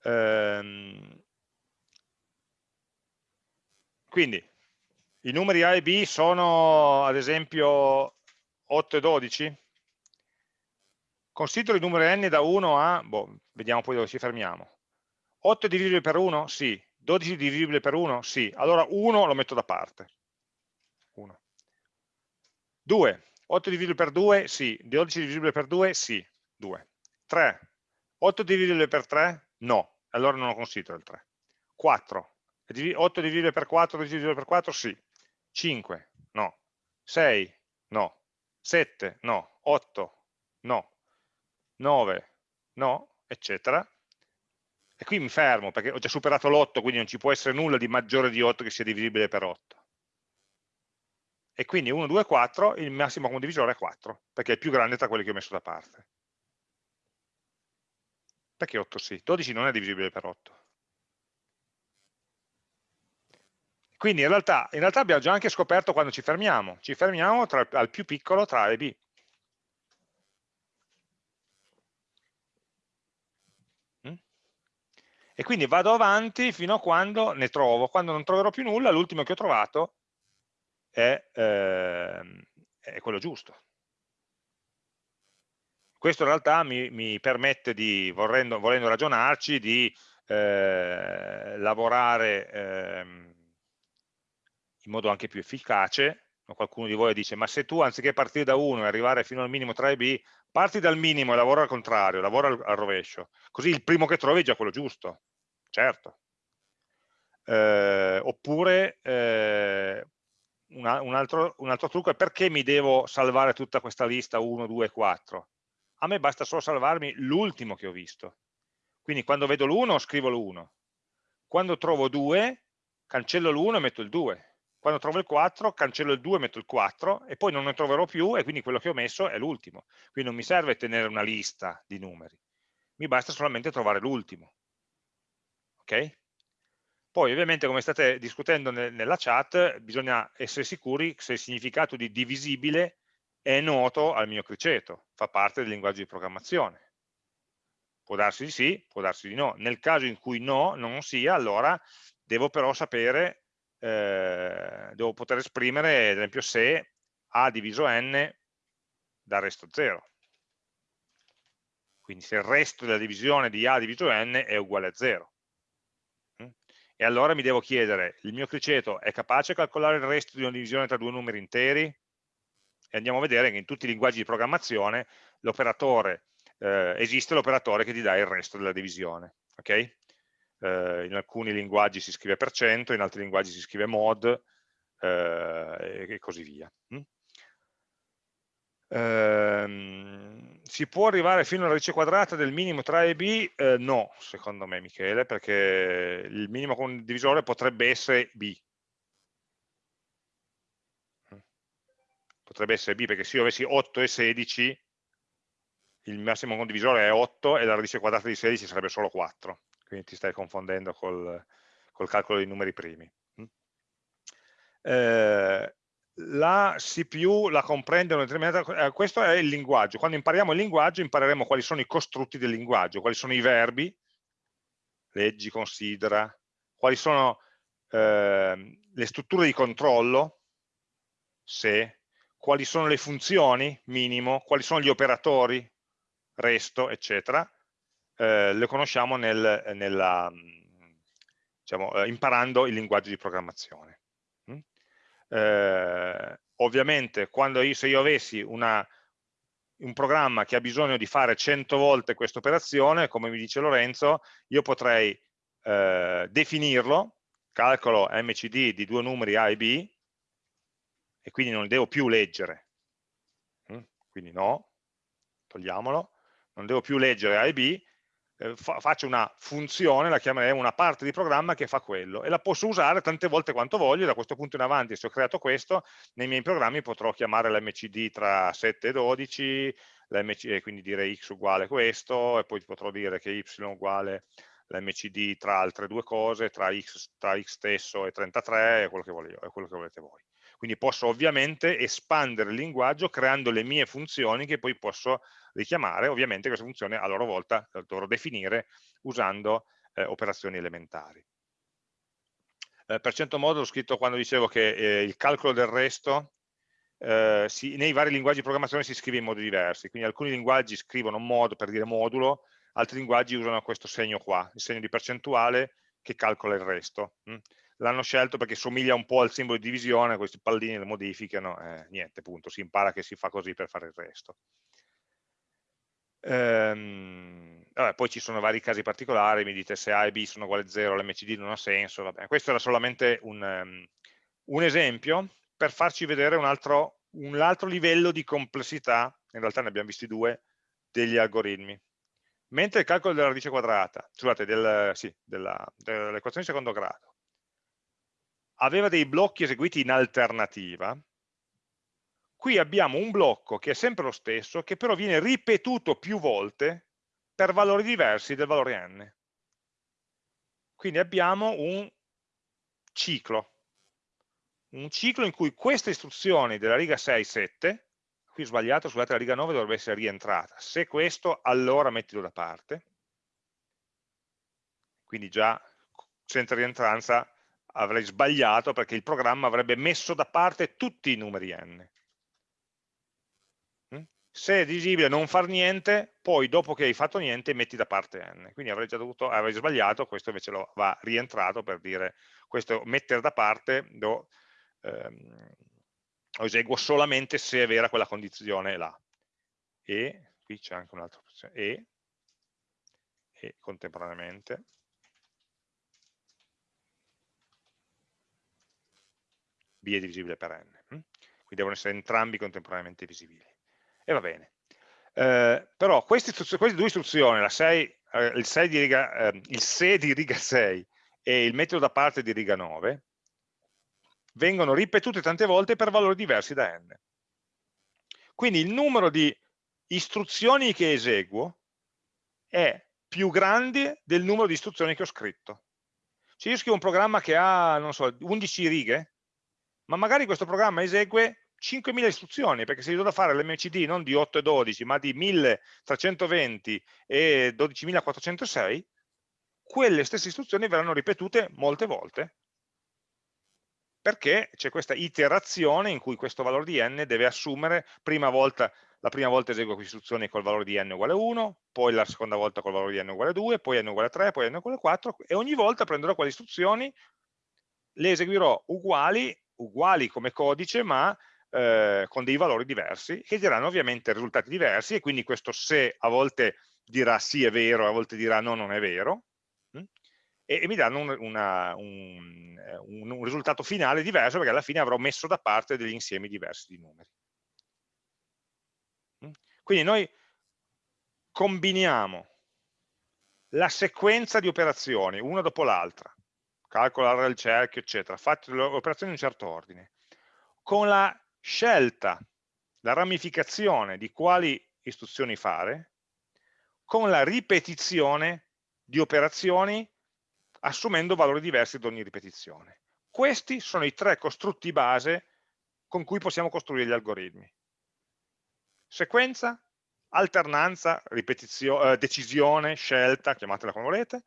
Ehm, quindi i numeri A e B sono ad esempio 8 e 12? Considero i numeri n da 1 a, boh, vediamo poi dove ci fermiamo. 8 è divisibile per 1? Sì. 12 è divisibile per 1? Sì. Allora 1 lo metto da parte. 1. 2. 8 divisibile per 2? Sì. 12 divisibile per 2? Sì. 2. 3. 8 divisibile per 3? No. Allora non lo considero il 3. 4. 8 divisibile per 4? Divisibile per 4? Sì. 5? No. 6? No. 7? No. 8? No. 9? No. Eccetera. E qui mi fermo perché ho già superato l'8, quindi non ci può essere nulla di maggiore di 8 che sia divisibile per 8. E quindi 1, 2, 4, il massimo condivisore è 4, perché è più grande tra quelli che ho messo da parte. Perché 8 sì? 12 non è divisibile per 8. Quindi in realtà, in realtà abbiamo già anche scoperto quando ci fermiamo. Ci fermiamo tra, al più piccolo tra A e B. Mm? E quindi vado avanti fino a quando ne trovo. Quando non troverò più nulla, l'ultimo che ho trovato è, eh, è quello giusto. Questo in realtà mi, mi permette di, volendo, volendo, ragionarci, di eh, lavorare eh, in modo anche più efficace. Qualcuno di voi dice, ma se tu anziché partire da 1 e arrivare fino al minimo 3b, parti dal minimo e lavora al contrario, lavora al, al rovescio, così il primo che trovi è già quello giusto. Certo. Eh, oppure eh, una, un, altro, un altro trucco è perché mi devo salvare tutta questa lista 1, 2, 4? A me basta solo salvarmi l'ultimo che ho visto. Quindi quando vedo l'1 scrivo l'1. Quando trovo 2 cancello l'1 e metto il 2. Quando trovo il 4 cancello il 2 e metto il 4 e poi non ne troverò più e quindi quello che ho messo è l'ultimo. Quindi non mi serve tenere una lista di numeri, mi basta solamente trovare l'ultimo. Ok? Poi ovviamente come state discutendo nella chat bisogna essere sicuri se il significato di divisibile è noto al mio criceto, fa parte del linguaggio di programmazione. Può darsi di sì, può darsi di no. Nel caso in cui no, non sia, allora devo però sapere, eh, devo poter esprimere, ad esempio, se A diviso N dal resto 0. Quindi se il resto della divisione di A diviso N è uguale a 0 e allora mi devo chiedere, il mio criceto è capace di calcolare il resto di una divisione tra due numeri interi? E andiamo a vedere che in tutti i linguaggi di programmazione eh, esiste l'operatore che ti dà il resto della divisione. Okay? Eh, in alcuni linguaggi si scrive per cento, in altri linguaggi si scrive mod eh, e così via. Mm? Ehm, si può arrivare fino alla radice quadrata del minimo tra A e B? Eh, no, secondo me Michele, perché il minimo condivisore potrebbe essere B. Potrebbe essere B, perché se io avessi 8 e 16, il massimo condivisore è 8 e la radice quadrata di 16 sarebbe solo 4. Quindi ti stai confondendo col, col calcolo dei numeri primi. Eh, la CPU la comprende una determinata... Eh, questo è il linguaggio. Quando impariamo il linguaggio impareremo quali sono i costrutti del linguaggio, quali sono i verbi, leggi, considera, quali sono eh, le strutture di controllo, se, quali sono le funzioni, minimo, quali sono gli operatori, resto, eccetera. Eh, le conosciamo nel, nella, diciamo, eh, imparando il linguaggio di programmazione eh, ovviamente io, se io avessi una, un programma che ha bisogno di fare 100 volte questa operazione, come mi dice Lorenzo, io potrei eh, definirlo, calcolo mcd di due numeri A e B, e quindi non devo più leggere, mm? quindi no, togliamolo, non devo più leggere A e B, eh, fa, faccio una funzione, la chiamerei una parte di programma che fa quello e la posso usare tante volte quanto voglio, da questo punto in avanti se ho creato questo, nei miei programmi potrò chiamare l'MCD tra 7 e 12, e quindi dire x uguale questo, e poi potrò dire che y uguale l'MCD tra altre due cose, tra x, tra x stesso e 33, è quello che, voglio, è quello che volete voi. Quindi posso ovviamente espandere il linguaggio creando le mie funzioni che poi posso richiamare, ovviamente queste funzioni a loro volta dovrò definire usando eh, operazioni elementari. eh, per cento modo l'ho scritto quando dicevo che eh, il calcolo del resto eh, si, nei vari linguaggi di programmazione si scrive in modi diversi, quindi alcuni linguaggi scrivono modo per dire modulo, altri linguaggi usano questo segno qua, il segno di percentuale che calcola il resto. Hm? L'hanno scelto perché somiglia un po' al simbolo di divisione, questi pallini le modificano, eh, niente, punto, si impara che si fa così per fare il resto. Ehm, vabbè, poi ci sono vari casi particolari, mi dite se A e B sono uguali a 0, l'MCD non ha senso, vabbè. questo era solamente un, um, un esempio per farci vedere un altro, un altro livello di complessità, in realtà ne abbiamo visti due, degli algoritmi. Mentre il calcolo della radice quadrata, scusate, del, sì, dell'equazione di secondo grado, aveva dei blocchi eseguiti in alternativa, Qui abbiamo un blocco che è sempre lo stesso, che però viene ripetuto più volte per valori diversi del valore n. Quindi abbiamo un ciclo, un ciclo in cui queste istruzioni della riga 6, 7, qui sbagliato, scusate, la riga 9 dovrebbe essere rientrata, se questo allora mettilo da parte, quindi già senza rientranza avrei sbagliato perché il programma avrebbe messo da parte tutti i numeri n se è visibile non far niente, poi dopo che hai fatto niente metti da parte n. Quindi avrei già dovuto, avrei sbagliato, questo invece lo va rientrato per dire, questo mettere da parte lo, ehm, lo eseguo solamente se è vera quella condizione là. E, qui c'è anche un'altra opzione, e, e contemporaneamente, b è divisibile per n. Hm? Quindi devono essere entrambi contemporaneamente visibili e va bene. Eh, però queste, queste, due istruzioni, 6, eh, il, 6 di riga, eh, il se di riga 6 e il metodo da parte di riga 9, vengono ripetute tante volte per valori diversi da n. Quindi il numero di istruzioni che eseguo è più grande del numero di istruzioni che ho scritto. Se io scrivo un programma che ha, non so, 11 righe, ma magari questo programma esegue 5.000 istruzioni, perché se io do da fare l'MCD non di 8 e 12, ma di 1.320 e 12.406, quelle stesse istruzioni verranno ripetute molte volte, perché c'è questa iterazione in cui questo valore di n deve assumere, prima volta, la prima volta eseguo queste istruzioni col valore di n uguale 1, poi la seconda volta col valore di n uguale 2, poi n uguale 3, poi n uguale 4, e ogni volta prenderò quelle istruzioni, le eseguirò uguali, uguali come codice, ma eh, con dei valori diversi che diranno ovviamente risultati diversi e quindi questo se a volte dirà sì è vero, a volte dirà no non è vero mh? Hm? e, e, mi danno un, una, un, eh, un, un, risultato finale diverso perché alla fine avrò messo da parte degli insiemi diversi di numeri. Mh? Hm? Quindi noi combiniamo la sequenza di operazioni, una dopo l'altra, calcolare il cerchio, eccetera, fate le operazioni in un certo ordine, con la scelta, la ramificazione di quali istruzioni fare con la ripetizione di operazioni assumendo valori diversi ad ogni ripetizione. Questi sono i tre costrutti base con cui possiamo costruire gli algoritmi. Sequenza, alternanza, eh, decisione, scelta, chiamatela come volete,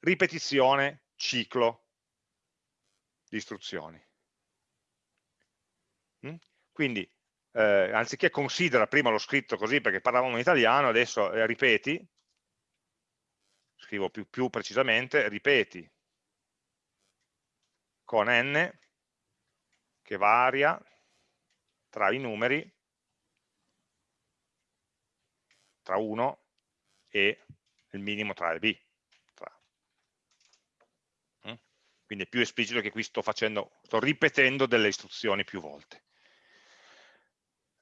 ripetizione, ciclo di istruzioni. Mm? Quindi, eh, anziché considera, prima l'ho scritto così perché parlavamo in italiano, adesso eh, ripeti, scrivo più, più precisamente, ripeti con n che varia tra i numeri tra 1 e il minimo tra e B. Mm? Quindi è più esplicito che qui sto facendo, sto ripetendo delle istruzioni più volte.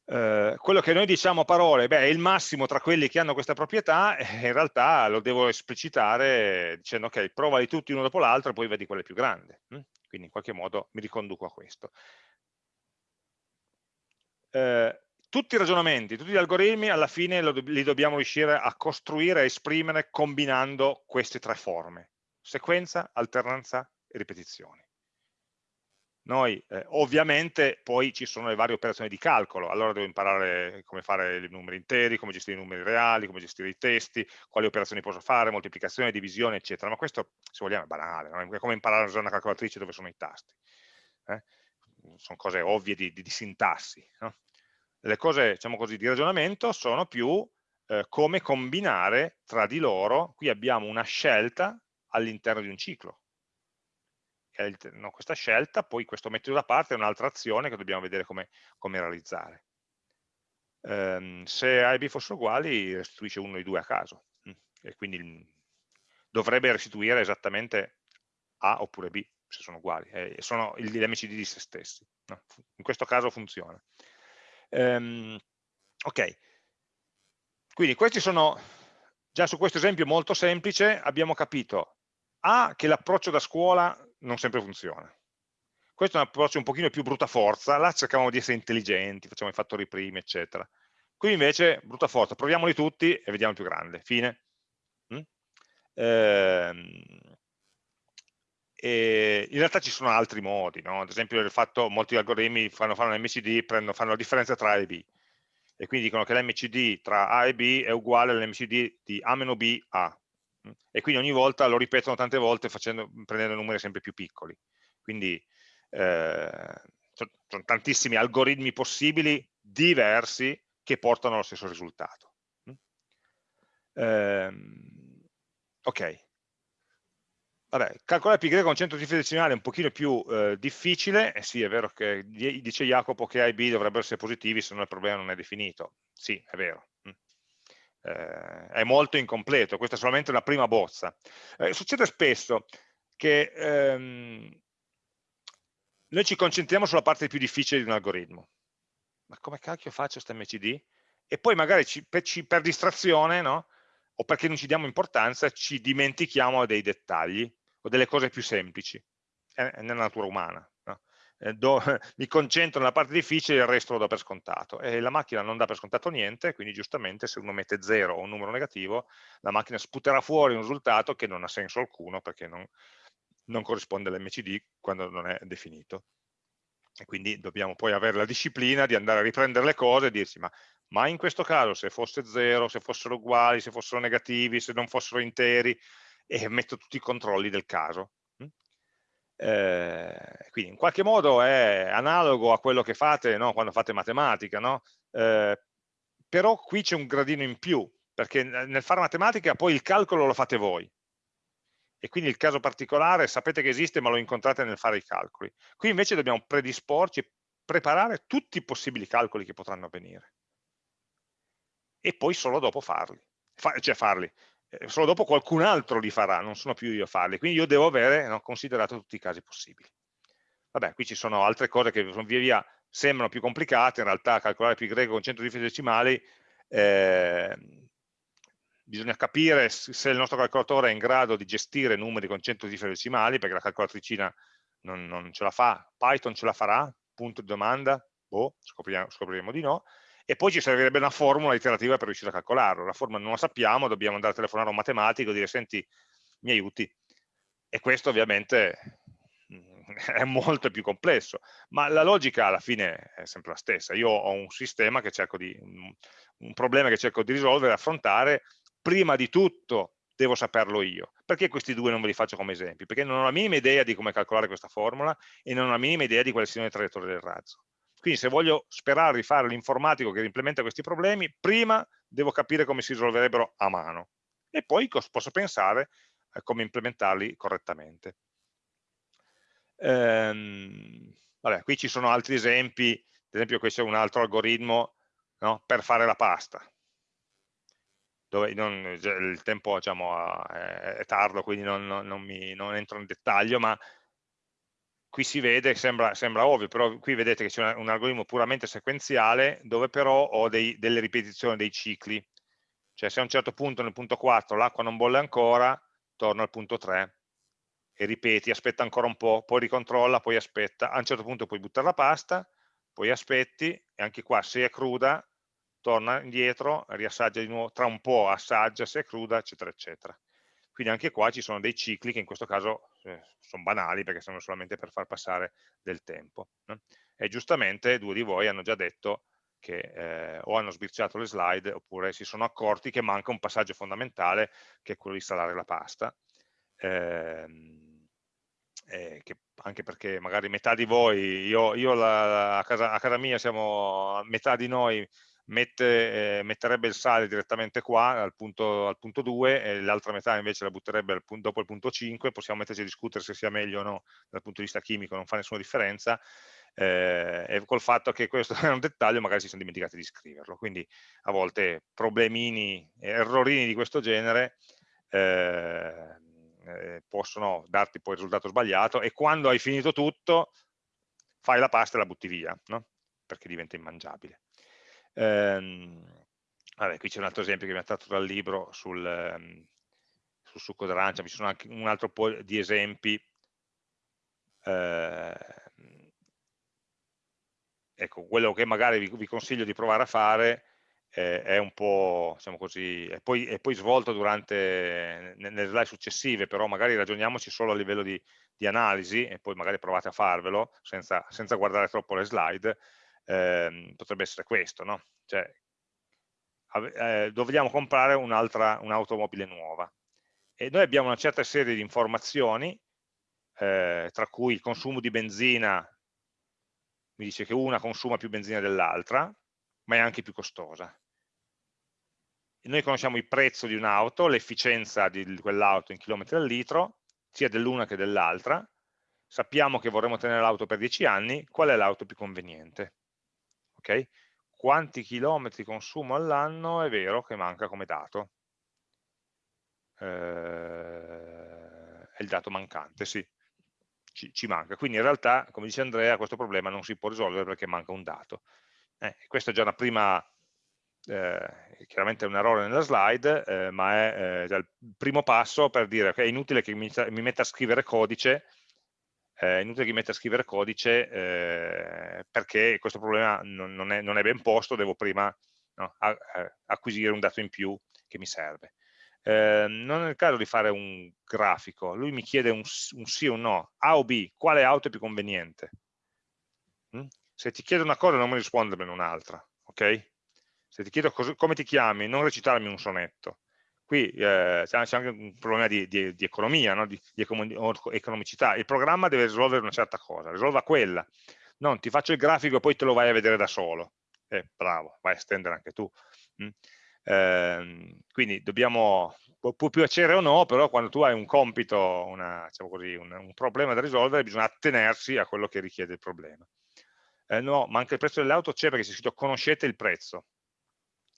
Eh, quello che noi diciamo a parole beh, è il massimo tra quelli che hanno questa proprietà, eh, in realtà lo devo esplicitare dicendo ok, provali tutti uno dopo l'altro e poi vedi quale è più grande. Hm? Quindi in qualche modo mi riconduco a questo. Eh, tutti i ragionamenti, tutti gli algoritmi alla fine li dobbiamo riuscire a costruire, a esprimere combinando queste tre forme, sequenza, alternanza ripetizioni noi eh, ovviamente poi ci sono le varie operazioni di calcolo, allora devo imparare come fare i numeri interi, come gestire i numeri reali, come gestire i testi, quali operazioni posso fare, moltiplicazione, divisione, eccetera, ma questo, se vogliamo, è banale, no? è come imparare a usare una calcolatrice dove sono i tasti. Eh? Sono cose ovvie di, di, di sintassi. No? Le cose, diciamo così, di ragionamento sono più eh, come combinare tra di loro, qui abbiamo una scelta all'interno di un ciclo, no, questa scelta, poi questo mettere da parte è un'altra azione che dobbiamo vedere come, come realizzare. Um, se A e B fossero uguali restituisce uno dei due a caso mm, e quindi dovrebbe restituire esattamente A oppure B se sono uguali, e sono gli MCD di se stessi. No? In questo caso funziona. Um, ok, quindi questi sono, già su questo esempio molto semplice, abbiamo capito A che l'approccio da scuola non sempre funziona. Questo è un approccio un pochino più brutta forza, là cercavamo di essere intelligenti, facciamo i fattori primi, eccetera. Qui invece, brutta forza, proviamoli tutti e vediamo più grande, fine. Mm? Ehm, in realtà ci sono altri modi, no? ad esempio il fatto molti algoritmi fanno, fanno un MCD, prendono, fanno la differenza tra A e B, e quindi dicono che l'MCD tra A e B è uguale all'MCD di A meno B A, e quindi ogni volta lo ripetono tante volte facendo, prendendo numeri sempre più piccoli. Quindi eh, sono tantissimi algoritmi possibili diversi che portano allo stesso risultato. Eh, ok. Vabbè, calcolare pi con 100 cifre è un pochino più eh, difficile, eh sì è vero che dice Jacopo che A e B dovrebbero essere positivi se no il problema non è definito, sì è vero, eh, è molto incompleto, questa è solamente una prima bozza. Eh, succede spesso che ehm, noi ci concentriamo sulla parte più difficile di un algoritmo. Ma come cacchio faccio questo MCD? E poi magari ci, per, ci, per, distrazione, no? o perché non ci diamo importanza, ci dimentichiamo dei dettagli o delle cose più semplici. È, è nella natura umana. Eh, do, mi concentro nella parte difficile e il resto lo do per scontato. E la macchina non dà per scontato niente quindi giustamente se uno mette 0 o un numero negativo la macchina sputerà fuori un risultato che non ha senso alcuno perché non, non corrisponde all'MCD quando non è definito. E quindi dobbiamo poi avere la disciplina di andare a riprendere le cose e dirsi ma, ma in questo caso se fosse 0, se fossero uguali, se fossero negativi, se non fossero interi e metto tutti i controlli del caso eh, quindi in qualche modo è analogo a quello che fate no? quando fate matematica, no? eh, però qui c'è un gradino in più, perché nel fare matematica poi il calcolo lo fate voi, e quindi il caso particolare sapete che esiste ma lo incontrate nel fare i calcoli. Qui invece dobbiamo predisporci, preparare tutti i possibili calcoli che potranno avvenire e poi solo dopo farli, Fa, cioè farli, solo dopo qualcun altro li farà, non sono più io a farli, quindi io devo avere no, considerato tutti i casi possibili. Vabbè, qui ci sono altre cose che via via sembrano più complicate, in realtà calcolare pi greco con 100 cifre decimali eh, bisogna capire se il nostro calcolatore è in grado di gestire numeri con 100 cifre decimali, perché la calcolatricina non, non ce la fa, Python ce la farà, punto di domanda, boh, scopriremo, scopriremo di no, e poi ci servirebbe una formula iterativa per riuscire a calcolarlo. La formula non la sappiamo, dobbiamo andare a telefonare a un matematico e dire senti, mi aiuti. E questo ovviamente mm, è molto più complesso, ma la logica alla fine è sempre la stessa. Io ho un sistema che cerco di, un problema che cerco di risolvere, affrontare, prima di tutto devo saperlo io. Perché questi due non ve li faccio come esempi? Perché non ho la minima idea di come calcolare questa formula e non ho la minima idea di quali siano le traiettorie del razzo. Quindi se voglio sperare di fare l'informatico che implementa questi problemi, prima devo capire come si risolverebbero a mano. E poi posso pensare a come implementarli correttamente. Ehm, vabbè, qui ci sono altri esempi, ad esempio questo è un altro algoritmo no, per fare la pasta, dove non, il tempo diciamo, è, tardo, quindi non, non, mi, non entro nel dettaglio, ma qui si vede, sembra, sembra ovvio, però qui vedete che c'è un, algoritmo puramente sequenziale dove però ho dei, delle ripetizioni dei cicli, cioè se a un certo punto nel punto 4 l'acqua non bolle ancora, torno al punto 3 e ripeti, aspetta ancora un po', poi ricontrolla, poi aspetta, a un certo punto puoi buttare la pasta, poi aspetti e anche qua se è cruda torna indietro, riassaggia di nuovo, tra un po' assaggia se è cruda, eccetera, eccetera. Quindi anche qua ci sono dei cicli che in questo caso eh, sono banali perché sono solamente per far passare del tempo. No? E giustamente due di voi hanno già detto che eh, o hanno sbirciato le slide oppure si sono accorti che manca un passaggio fondamentale che è quello di installare la pasta. Ehm, eh, che anche perché magari metà di voi, io, io la, a, casa, a, casa, mia siamo, metà di noi mette, eh, metterebbe il sale direttamente qua al punto, al punto 2 e l'altra metà invece la butterebbe punto, dopo il punto 5, possiamo metterci a discutere se sia meglio o no dal punto di vista chimico, non fa nessuna differenza, eh, e col fatto che questo è un dettaglio magari si sono dimenticati di scriverlo, quindi a volte problemini, errorini di questo genere eh, eh, possono darti poi il risultato sbagliato e quando hai finito tutto fai la pasta e la butti via, no? perché diventa immangiabile. Ehm, vabbè, qui c'è un altro esempio che mi ha tratto dal libro sul, um, sul succo d'arancia, ci sono anche un altro po' di esempi eh, ecco, quello che magari vi, vi, consiglio di provare a fare eh, è un po', diciamo così, è poi, è poi svolto durante, nelle slide successive, però magari ragioniamoci solo a livello di, di analisi e poi magari provate a farvelo senza, senza guardare troppo le slide, eh, potrebbe essere questo, no? Cioè, eh, dobbiamo comprare un'automobile un nuova e noi abbiamo una certa serie di informazioni eh, tra cui il consumo di benzina mi dice che una consuma più benzina dell'altra, ma è anche più costosa. E noi conosciamo il prezzo di un'auto, l'efficienza di quell'auto in chilometri al litro, sia dell'una che dell'altra, sappiamo che vorremmo tenere l'auto per 10 anni, qual è l'auto più conveniente? Okay? Quanti chilometri consumo all'anno è vero che manca come dato? Eh, è il dato mancante, sì ci, ci, manca. Quindi in realtà, come dice Andrea, questo problema non si può risolvere perché manca un dato. Eh, questa è già una prima, eh, chiaramente è un errore nella slide, eh, ma è eh, già il primo passo per dire che è inutile che mi, mi metta a scrivere codice, è inutile che mi metta a scrivere codice eh, perché questo problema non, non, è, non, è, ben posto, devo prima no, acquisire un dato in più che mi serve eh, non è il caso di fare un grafico, lui mi chiede un, un sì o un no, A o B, quale auto è più conveniente? Mm? Se ti chiedo una cosa non mi rispondermi un'altra, ok? Se ti chiedo come ti chiami, non recitarmi un sonetto. Qui eh, c'è anche un problema di, di, di economia, no? di, di, economicità. Il programma deve risolvere una certa cosa, risolva quella. Non ti faccio il grafico e poi te lo vai a vedere da solo. Eh, bravo, vai a estendere anche tu. Mm? Eh, quindi dobbiamo, può, piacere o no, però quando tu hai un compito, una, diciamo così, un, un, problema da risolvere, bisogna attenersi a quello che richiede il problema. Eh, no, ma anche il prezzo delle auto c'è perché c'è scritto conoscete il prezzo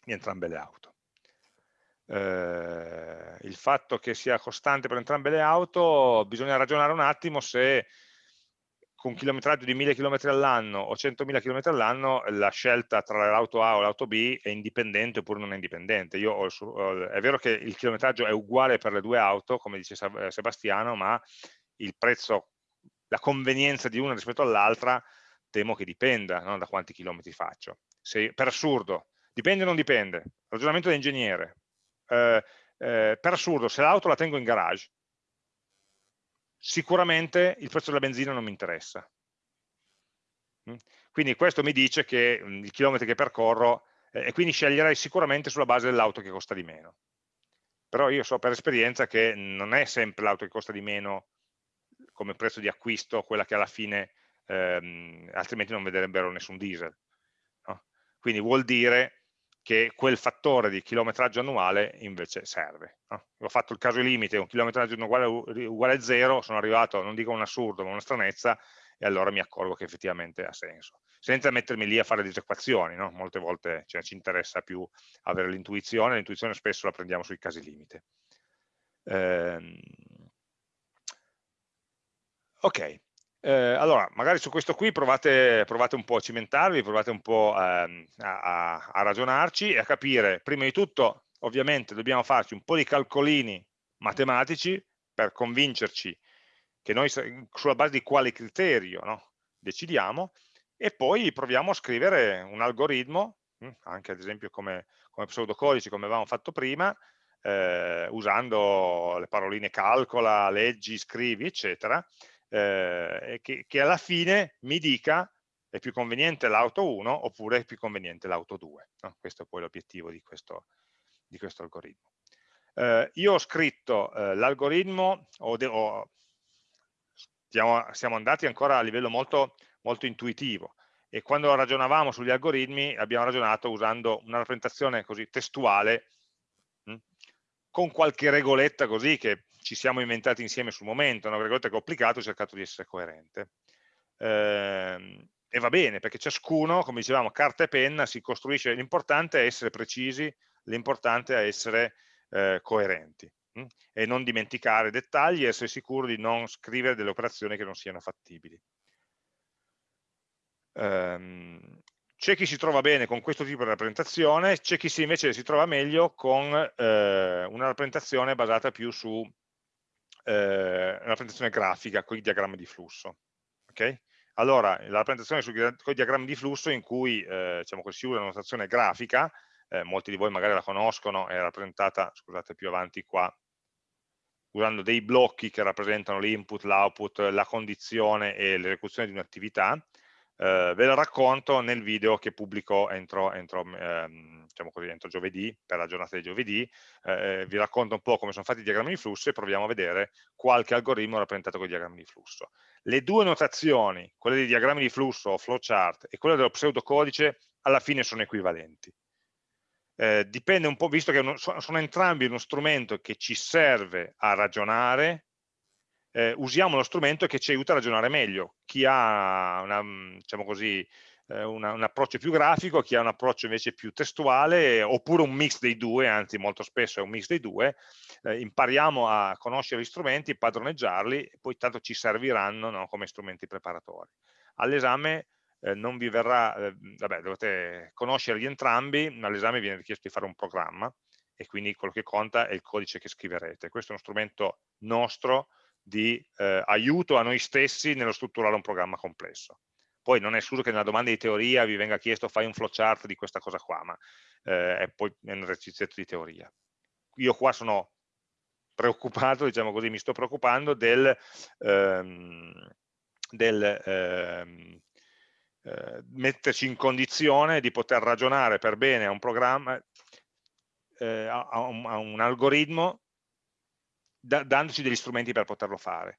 di entrambe le auto. Eh, il fatto che sia costante per entrambe le auto, bisogna ragionare un attimo se con chilometraggio di 1000 km all'anno o 100.000 km all'anno la scelta tra l'auto A o l'auto B è indipendente oppure non è indipendente. Io ho, è vero che il chilometraggio è uguale per le due auto, come dice eh, Sebastiano, ma il prezzo, la convenienza di una rispetto all'altra temo che dipenda no? da quanti chilometri faccio. Se, per assurdo, dipende o non dipende, ragionamento da ingegnere. Eh, eh, per assurdo, se l'auto la tengo in garage, sicuramente il prezzo della benzina non mi interessa. Mm? Quindi questo mi dice che mm, i chilometri che percorro, eh, e quindi sceglierei sicuramente sulla base dell'auto che costa di meno. Però io so per esperienza che non è sempre l'auto che costa di meno come prezzo di acquisto quella che alla fine, ehm, altrimenti non vedrebbero nessun diesel. No? Quindi vuol dire che quel fattore di chilometraggio annuale invece serve. No? Ho fatto il caso limite, un chilometraggio uguale, uguale a zero, sono arrivato, non dico un assurdo, ma una stranezza, e allora mi accorgo che effettivamente ha senso. Senza mettermi lì a fare disequazioni, no? molte volte cioè, ci interessa più avere l'intuizione, l'intuizione spesso la prendiamo sui casi limite. Ehm... Ok, eh, allora, magari su questo qui provate, provate, un po' a cimentarvi, provate un po' ehm, a, a, ragionarci e a capire, prima di tutto, ovviamente dobbiamo farci un po' di calcolini matematici per convincerci che noi sulla base di quale criterio no, decidiamo e poi proviamo a scrivere un algoritmo, hm, anche ad esempio come, come pseudocodice, come avevamo fatto prima, eh, usando le paroline calcola, leggi, scrivi, eccetera, eh, che, che, alla fine mi dica è più conveniente l'auto 1 oppure è più conveniente l'auto 2. No? Questo è poi l'obiettivo di di questo algoritmo. Eh, io ho scritto eh, l'algoritmo, o, o stiamo, siamo andati ancora a livello molto, molto intuitivo, e quando ragionavamo sugli algoritmi abbiamo ragionato usando una rappresentazione così testuale hm, con qualche regoletta così che ci siamo inventati insieme sul momento, una regoletta che ho applicato ho cercato di essere coerente. Eh, e va bene, perché ciascuno, come dicevamo, carta e penna si costruisce, l'importante è essere precisi, l'importante è essere eh, coerenti mh? e non dimenticare dettagli e essere sicuro di non scrivere delle operazioni che non siano fattibili. Um, c'è chi si trova bene con questo tipo di rappresentazione, c'è chi invece si trova meglio con eh, una rappresentazione basata più su eh, rappresentazione grafica con i diagrammi di flusso. Okay? Allora, la rappresentazione con i diagrammi di flusso in cui eh, diciamo si usa una notazione grafica, eh, molti di voi magari la conoscono, è rappresentata, scusate più avanti qua, usando dei blocchi che rappresentano l'input, l'output, la condizione e l'esecuzione di un'attività, eh, ve la racconto nel video che pubblico entro, entro, ehm, diciamo così, entro giovedì, per la giornata di giovedì, eh, vi racconto un po' come sono fatti i diagrammi di flusso e proviamo a vedere qualche algoritmo rappresentato con i diagrammi di flusso. Le due notazioni, quelle dei diagrammi di flusso o flowchart e quella dello pseudocodice, alla fine sono equivalenti. Eh, dipende un po', visto che sono entrambi uno strumento che ci serve a ragionare, eh, usiamo lo strumento che ci aiuta a ragionare meglio. Chi ha una, mm, diciamo così, eh, una, un approccio più grafico, chi ha un approccio invece più testuale, oppure un mix dei due, anzi molto spesso è un mix dei due, eh, impariamo a conoscere gli strumenti, padroneggiarli, e poi tanto ci serviranno no, come strumenti preparatori. All'esame eh, non vi verrà, eh, vabbè, dovete conoscerli entrambi, ma all'esame viene richiesto di fare un programma, e quindi quello che conta è il codice che scriverete. Questo è uno strumento nostro, di eh, aiuto a noi stessi nello strutturare un programma complesso. Poi non è escluso che nella domanda di teoria vi venga chiesto fai un flowchart di questa cosa qua, ma eh, è poi un esercizio di teoria. Io qua sono preoccupato, diciamo così, mi sto preoccupando del, ehm, del ehm, eh, metterci in condizione di poter ragionare per bene a un programma, eh, a, un, a un algoritmo da, dandoci degli strumenti per poterlo fare.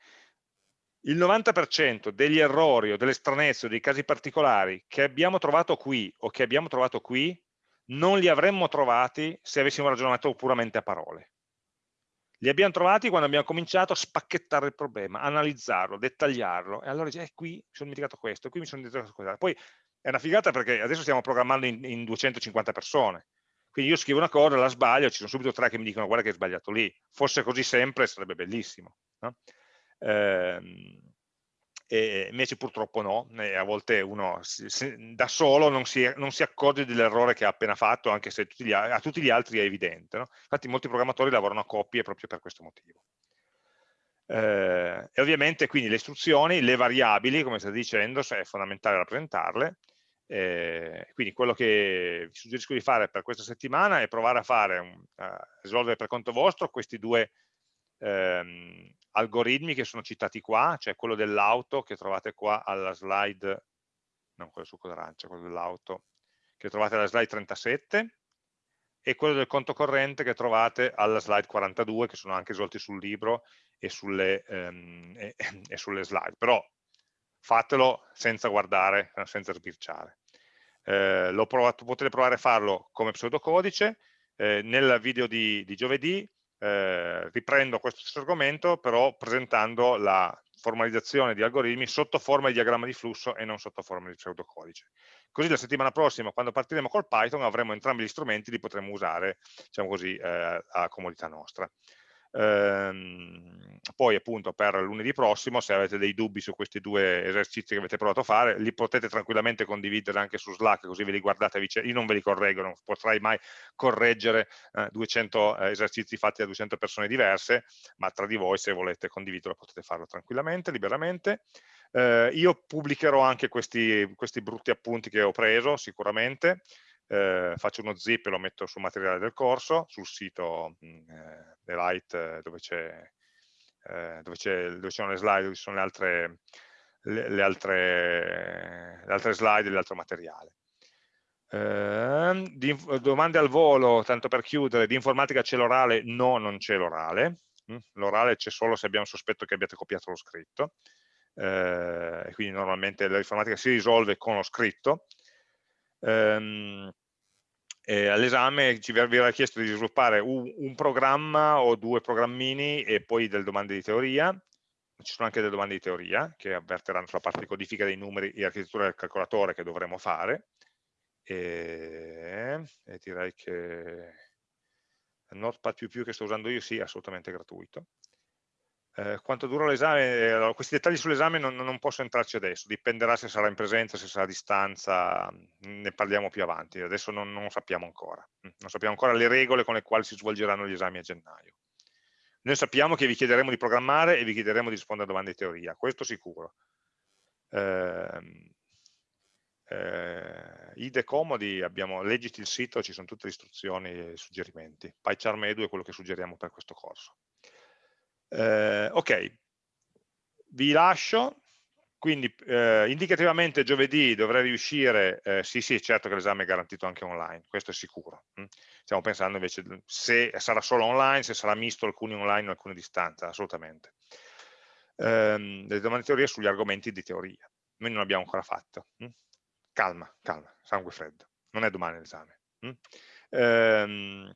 Il 90% degli errori o delle stranezze o dei casi particolari che abbiamo trovato qui o che abbiamo trovato qui non li avremmo trovati se avessimo ragionato puramente a parole. Li abbiamo trovati quando abbiamo cominciato a spacchettare il problema, analizzarlo, dettagliarlo, e allora dice, eh, qui mi sono dimenticato questo, qui mi sono dimenticato questo. Poi è una figata perché adesso stiamo programmando in, in 250 persone, quindi io scrivo una cosa, la sbaglio, ci sono subito tre che mi dicono guarda che hai sbagliato lì. Fosse così sempre sarebbe bellissimo. No? Ehm, e invece purtroppo no, a volte uno da solo non si, non si accorge dell'errore che ha appena fatto, anche se tutti a tutti gli altri è evidente. No? Infatti molti programmatori lavorano a coppie proprio per questo motivo. Eh, e ovviamente quindi le istruzioni, le variabili, come state dicendo, è fondamentale rappresentarle, eh, quindi quello che vi suggerisco di fare per questa settimana è provare a fare, a risolvere per conto vostro questi due ehm, algoritmi che sono citati qua, cioè quello dell'auto che trovate qua alla slide, non quello su d'arancia, quello dell'auto, che trovate alla slide 37, e quello del conto corrente che trovate alla slide 42, che sono anche risolti sul libro e sulle, ehm, e, e sulle slide. Però fatelo senza guardare, senza sbirciare eh, provato, potete provare a farlo come pseudocodice, eh, nel video di, di giovedì eh, riprendo questo stesso argomento, però presentando la formalizzazione di algoritmi sotto forma di diagramma di flusso e non sotto forma di pseudocodice. Così la settimana prossima, quando partiremo col Python, avremo entrambi gli strumenti, li potremo usare, diciamo così, eh, a comodità nostra. Ehm, poi appunto per lunedì prossimo se avete dei dubbi su questi due esercizi che avete provato a fare li potete tranquillamente condividere anche su Slack così ve li guardate a vicenda, io non ve li correggo, non potrai mai correggere eh, 200 eh, esercizi fatti da 200 persone diverse ma tra di voi se volete condividerlo potete farlo tranquillamente, liberamente. Eh, io pubblicherò anche questi, questi brutti appunti che ho preso sicuramente eh, faccio uno zip e lo metto sul materiale del corso, sul sito mm, eh, dell'IT dove c'è eh, dove, dove sono le slide, dove ci sono le altre, le, le altre, le altre slide e l'altro materiale. Eh, domande al volo, tanto per chiudere, di informatica c'è l'orale? No, non c'è l'orale. Mm, l'orale c'è solo se abbiamo sospetto che abbiate copiato lo scritto. Eh, quindi normalmente l'informatica si risolve con lo scritto. Eh, all'esame ci verrà chiesto di sviluppare un, un, programma o due programmini e poi delle domande di teoria. Ci sono anche delle domande di teoria che avverteranno sulla parte di codifica dei numeri e architettura del calcolatore che dovremo fare. E, e direi che Notepad++ che sto usando io sì, è assolutamente gratuito. Eh, quanto dura l'esame? Allora, questi dettagli sull'esame non, non, posso entrarci adesso, dipenderà se sarà in presenza, se sarà a distanza, ne parliamo più avanti, adesso non, non sappiamo ancora, non sappiamo ancora le regole con le quali si svolgeranno gli esami a gennaio. Noi sappiamo che vi chiederemo di programmare e vi chiederemo di rispondere a domande di teoria, questo sicuro. Eh, eh, IDE comodi, abbiamo, leggiti il sito, ci sono tutte le istruzioni e suggerimenti. PyCharm Edu è quello che suggeriamo per questo corso. Eh, ok, vi lascio, quindi eh, indicativamente giovedì dovrei riuscire, eh, sì sì certo che l'esame è garantito anche online, questo è sicuro, hm? stiamo pensando invece se sarà solo online, se sarà misto alcuni online o alcune distanze, assolutamente. Ehm, le domande di teoria sugli argomenti di teoria, noi non l'abbiamo ancora fatto, hm? calma, calma, sangue freddo, non è domani l'esame. Hm? Ehm,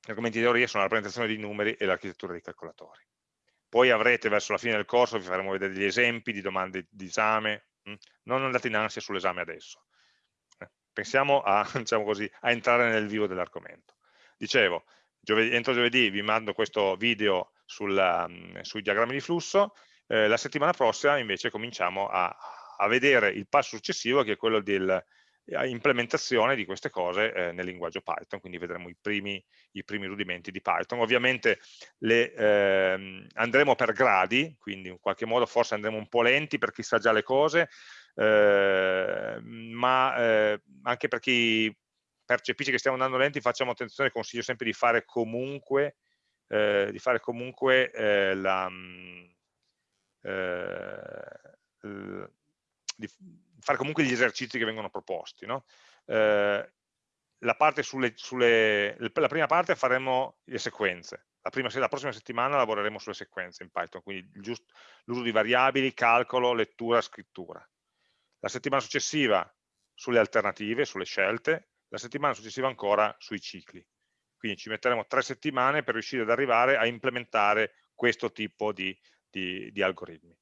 gli argomenti di teoria sono la rappresentazione dei numeri e l'architettura dei calcolatori poi avrete verso la fine del corso, vi faremo vedere degli esempi di domande di esame, hm? non andate in ansia sull'esame adesso. Eh, pensiamo a, diciamo così, a entrare nel vivo dell'argomento. Dicevo, giovedì, entro giovedì vi mando questo video sulla, um, sui diagrammi di flusso, eh, la settimana prossima invece cominciamo a, a, vedere il passo successivo che è quello del, implementazione di queste cose eh, nel linguaggio Python, quindi vedremo i primi, i primi rudimenti di Python. Ovviamente le, eh, andremo per gradi, quindi in qualche modo forse andremo un po' lenti per chi sa già le cose, eh, ma eh, anche per chi percepisce che stiamo andando lenti facciamo attenzione, consiglio sempre di fare comunque, eh, di fare comunque eh, la, mm, di fare comunque gli esercizi che vengono proposti. No? Eh, la, sulle, sulle, la, prima parte faremo le sequenze, la, prima, la, prossima settimana lavoreremo sulle sequenze in Python, quindi l'uso di variabili, calcolo, lettura, scrittura. La settimana successiva sulle alternative, sulle scelte, la settimana successiva ancora sui cicli. Quindi ci metteremo tre settimane per riuscire ad arrivare a implementare questo tipo di, di, di algoritmi.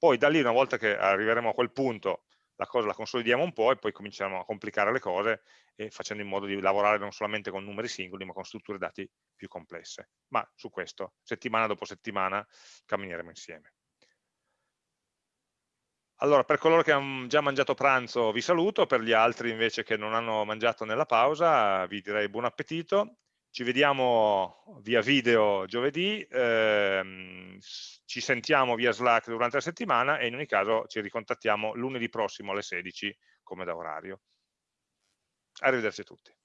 Poi da lì, una volta che arriveremo a quel punto, la cosa la consolidiamo un po' e poi cominciamo a complicare le cose facendo in modo di lavorare non solamente con numeri singoli, ma con strutture dati più complesse. Ma su questo, settimana dopo settimana, cammineremo insieme. Allora, per coloro che hanno già mangiato pranzo vi saluto, per gli altri invece che non hanno mangiato nella pausa vi direi buon appetito ci vediamo via video giovedì, ehm, ci sentiamo via Slack durante la settimana e in ogni caso ci ricontattiamo lunedì prossimo alle 16 come da orario. Arrivederci a tutti.